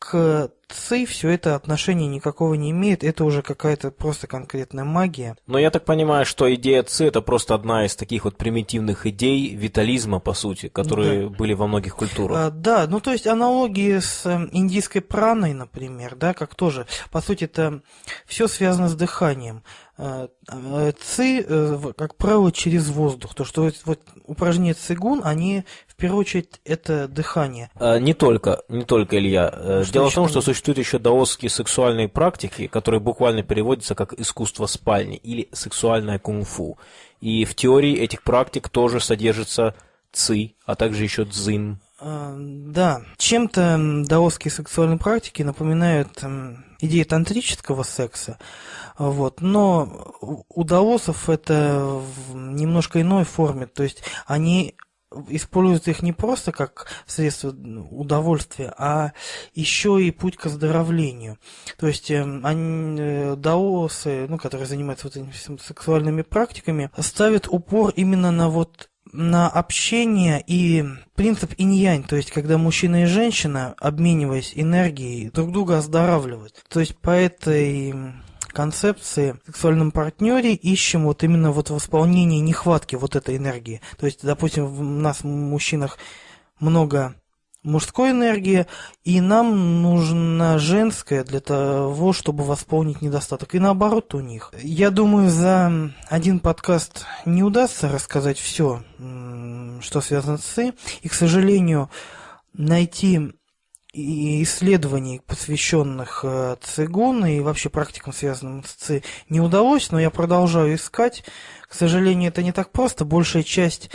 к ЦИ все это отношения никакого не имеет, это уже какая-то просто конкретная магия. Но я так понимаю, что идея ЦИ это просто одна из таких вот примитивных идей витализма, по сути, которые да. были во многих культурах. А, да, ну то есть аналогии с эм, индийской праной, например, да, как тоже, по сути, это все связано с дыханием. Э, э, ци, э, как правило, через воздух. То, что вот упражнения цигун, они первую очередь это дыхание. А, не только, не только, Илья. Что Дело в том, что существуют еще даосские сексуальные практики, которые буквально переводятся как искусство спальни или сексуальное кунг-фу. И в теории этих практик тоже содержится ци, а также еще дзин. А, да, чем-то даосские сексуальные практики напоминают идеи тантрического секса, вот, но у даосов это в немножко иной форме, то есть они используют их не просто как средство удовольствия, а еще и путь к оздоровлению. То есть эм, они, э, даосы, ну, которые занимаются вот этими сексуальными практиками, ставят упор именно на вот на общение и принцип инь-янь, то есть когда мужчина и женщина, обмениваясь энергией, друг друга оздоравливают. То есть по этой концепции в сексуальном партнере ищем вот именно вот восполнение нехватки вот этой энергии. То есть, допустим, в нас, в мужчинах, много мужской энергии, и нам нужна женская для того, чтобы восполнить недостаток. И наоборот у них. Я думаю, за один подкаст не удастся рассказать все, что связано с ЦИ. И, к сожалению, найти исследований, посвященных э, цигун и вообще практикам, связанным с ЦИ, не удалось, но я продолжаю искать. К сожалению, это не так просто. Большая часть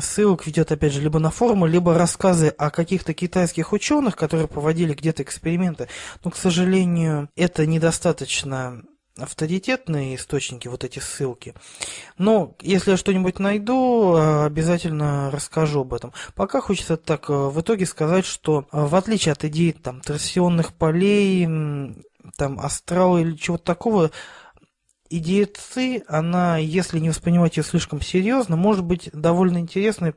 ссылок ведет, опять же, либо на форумы, либо рассказы о каких-то китайских ученых, которые проводили где-то эксперименты. Но, к сожалению, это недостаточно авторитетные источники, вот эти ссылки. Но если я что-нибудь найду, э, обязательно расскажу об этом. Пока хочется так э, в итоге сказать, что э, в отличие от идей там торсионных полей, там астрала или чего-то такого, идея ЦИ, она, если не воспринимать ее слишком серьезно, может быть довольно интересной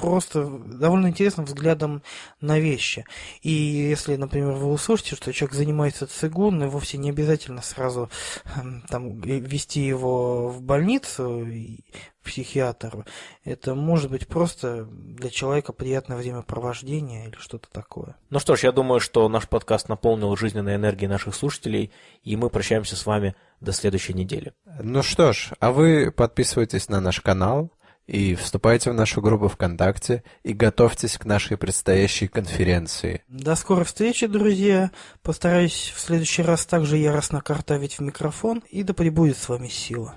просто довольно интересным взглядом на вещи. И если, например, вы услышите, что человек занимается цигун, и вовсе не обязательно сразу эм, там, вести его в больницу, психиатру, это может быть просто для человека приятное времяпровождение или что-то такое. Ну что ж, я думаю, что наш подкаст наполнил жизненной энергией наших слушателей, и мы прощаемся с вами до следующей недели. Ну что ж, а вы подписывайтесь на наш канал, и вступайте в нашу группу ВКонтакте и готовьтесь к нашей предстоящей конференции. До скорой встречи, друзья. Постараюсь в следующий раз также яростно картавить в микрофон, и да пребудет с вами сила.